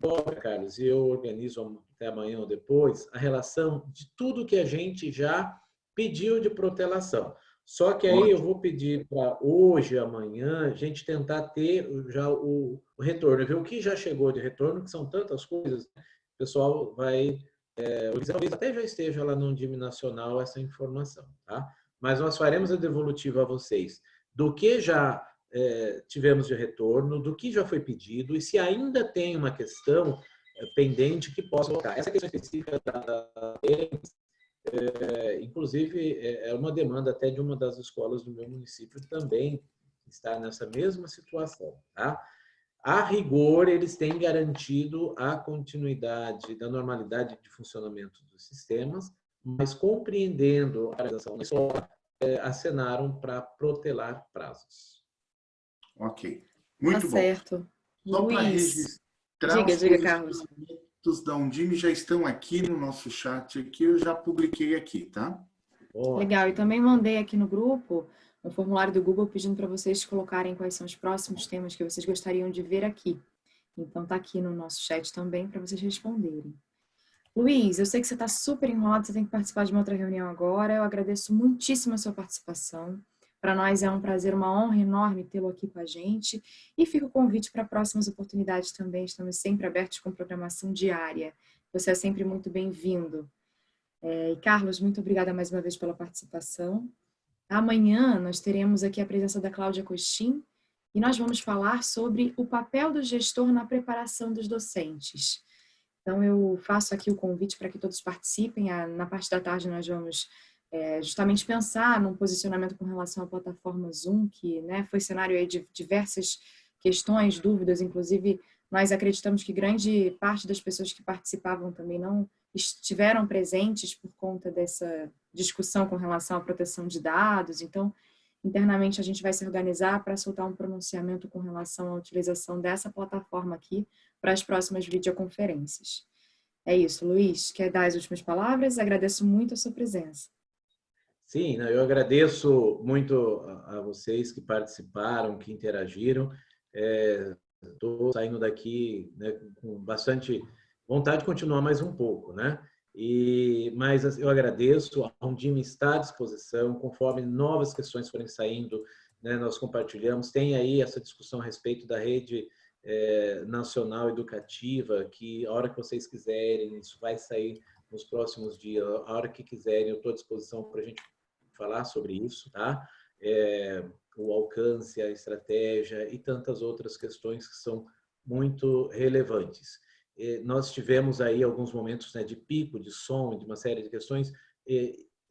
[SPEAKER 2] Bora, Carlos, e eu organizo até amanhã ou depois a relação de tudo que a gente já pediu de protelação. Só que aí Ótimo. eu vou pedir para hoje, amanhã, a gente tentar ter já o, o, retorno, ver o que já chegou de retorno, que são tantas coisas, o pessoal vai é, talvez até já esteja lá no DIM Nacional essa informação, tá? Mas nós faremos a devolutiva a vocês do que já é, tivemos de retorno, do que já foi pedido e se ainda tem uma questão é, pendente que possa colocar. Essa questão específica da, da é, inclusive, é, é uma demanda até de uma das escolas do meu município também está nessa mesma situação, tá? A rigor, eles têm garantido a continuidade da normalidade de funcionamento dos sistemas, mas compreendendo a realização da escola, é, acenaram para protelar prazos.
[SPEAKER 3] Ok. Muito
[SPEAKER 1] tá
[SPEAKER 3] bom.
[SPEAKER 1] certo.
[SPEAKER 3] Só para registrar
[SPEAKER 1] diga, os diga, Carlos.
[SPEAKER 3] da Undime já estão aqui no nosso chat, aqui eu já publiquei aqui, tá?
[SPEAKER 1] Boa. Legal, e também mandei aqui no grupo um formulário do Google pedindo para vocês colocarem quais são os próximos temas que vocês gostariam de ver aqui. Então tá aqui no nosso chat também para vocês responderem. Luiz, eu sei que você está super enrolado, você tem que participar de uma outra reunião agora. Eu agradeço muitíssimo a sua participação. Para nós é um prazer, uma honra enorme tê-lo aqui com a gente. E fica o convite para próximas oportunidades também. Estamos sempre abertos com programação diária. Você é sempre muito bem-vindo. É, e Carlos, muito obrigada mais uma vez pela participação. Amanhã nós teremos aqui a presença da Cláudia Costin e nós vamos falar sobre o papel do gestor na preparação dos docentes. Então eu faço aqui o convite para que todos participem. Na parte da tarde nós vamos é, justamente pensar num posicionamento com relação à plataforma Zoom, que né, foi cenário de diversas questões, dúvidas, inclusive Nós acreditamos que grande parte das pessoas que participavam também não estiveram presentes por conta dessa discussão com relação à proteção de dados. Então, internamente a gente vai se organizar para soltar um pronunciamento com relação à utilização dessa plataforma aqui para as próximas videoconferências. É isso, Luiz. Quer dar as últimas palavras? Agradeço muito a sua presença.
[SPEAKER 2] Sim, eu agradeço muito a vocês que participaram, que interagiram. Estou é, saindo daqui né, com bastante vontade de continuar mais um pouco, né? E, mas eu agradeço, a Undime está à disposição, conforme novas questões forem saindo, né, nós compartilhamos. Tem aí essa discussão a respeito da rede é, nacional educativa, que a hora que vocês quiserem, isso vai sair nos próximos dias, a hora que quiserem, eu estou à disposição para a gente falar sobre isso, tá? É, o alcance, a estratégia e tantas outras questões que são muito relevantes. Nós tivemos aí alguns momentos né, de pico, de som, de uma série de questões.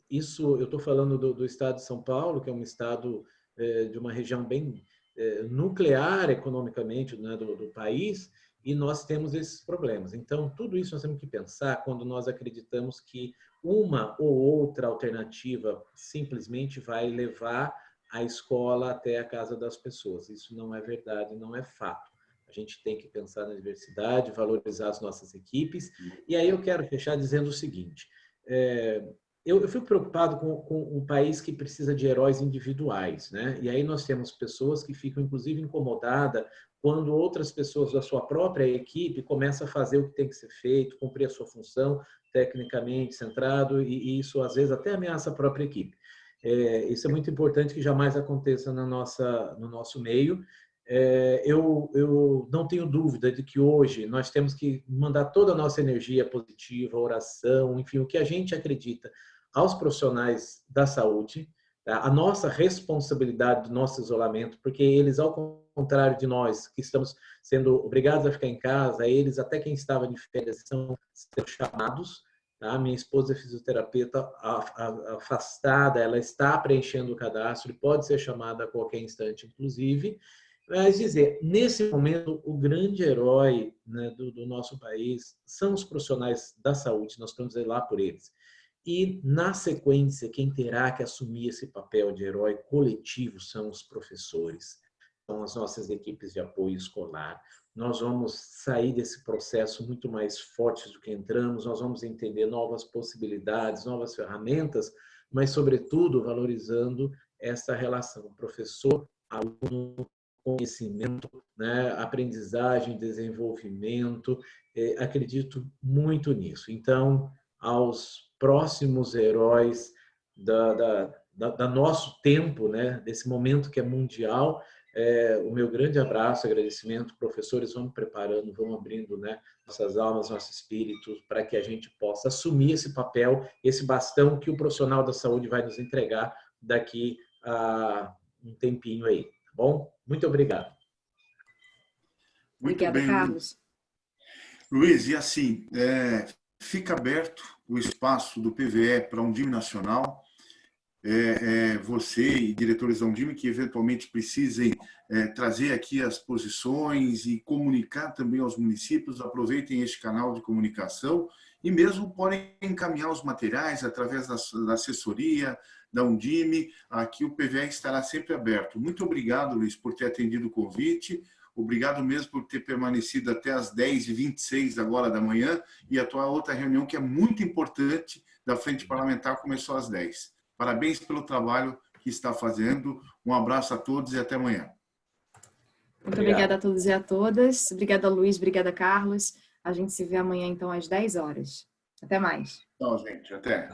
[SPEAKER 2] isso, eu estou falando do, do, estado de São Paulo, que é um estado é, de uma região bem é, nuclear economicamente né, do, do país, e nós temos esses problemas. Então, tudo isso nós temos que pensar quando nós acreditamos que uma ou outra alternativa simplesmente vai levar a escola até a casa das pessoas. Isso não é verdade, não é fato. A gente tem que pensar na diversidade, valorizar as nossas equipes. E aí eu quero fechar dizendo o seguinte, é, eu, eu, fico preocupado com, com, um país que precisa de heróis individuais, né? E aí nós temos pessoas que ficam, inclusive, incomodadas quando outras pessoas da sua própria equipe começam a fazer o que tem que ser feito, cumprir a sua função tecnicamente centrado, e, e isso às vezes até ameaça a própria equipe. É, isso é muito importante que jamais aconteça na nossa, no nosso meio. É, eu, eu não tenho dúvida de que hoje nós temos que mandar toda a nossa energia positiva, oração, enfim, o que a gente acredita aos profissionais da saúde, tá? a nossa responsabilidade do nosso isolamento, porque eles, ao contrário de nós, que estamos sendo obrigados a ficar em casa, eles, até quem estava de férias, são, chamados Tá? Minha esposa é fisioterapeuta afastada, ela está preenchendo o cadastro e pode ser chamada a qualquer instante, inclusive. Mas dizer, nesse momento, o grande herói né, do, do, nosso país são os profissionais da saúde, nós estamos lá por eles. E, na sequência, quem terá que assumir esse papel de herói coletivo são os professores, são as nossas equipes de apoio escolar, nós vamos sair desse processo muito mais fortes do que entramos, nós vamos entender novas possibilidades, novas ferramentas, mas, sobretudo, valorizando essa relação professor-aluno, conhecimento, né, aprendizagem, desenvolvimento. É, acredito muito nisso. Então, aos próximos heróis da, da, da, da nosso tempo, né, desse momento que é mundial, é, o meu grande abraço, agradecimento, professores, vamos preparando, vamos abrindo né, nossas almas, nosso espírito, para que a gente possa assumir esse papel, esse bastão que o profissional da saúde vai nos entregar daqui a um tempinho aí, tá bom? Muito obrigado.
[SPEAKER 3] Muito Obrigada, bem, Carlos. Luiz, e assim, é, fica aberto o espaço do PVE para um DIM nacional, é, é, você e diretores da Undime que eventualmente precisem é, trazer aqui as posições e comunicar também aos municípios, aproveitem este canal de comunicação e mesmo podem encaminhar os materiais através da, da assessoria, da Undime, aqui o PVE estará sempre aberto. Muito obrigado, Luiz, por ter atendido o convite, obrigado mesmo por ter permanecido até as 10h26 agora da manhã e a tua outra reunião que é muito importante da Frente Parlamentar começou às 10 Parabéns pelo trabalho que está fazendo. Um abraço a todos e até amanhã.
[SPEAKER 1] Muito obrigada a todos e a todas. Obrigada, Luiz. Obrigada, Carlos. A gente se vê amanhã, então, às 10 horas. Até mais.
[SPEAKER 3] Tchau, gente. Até.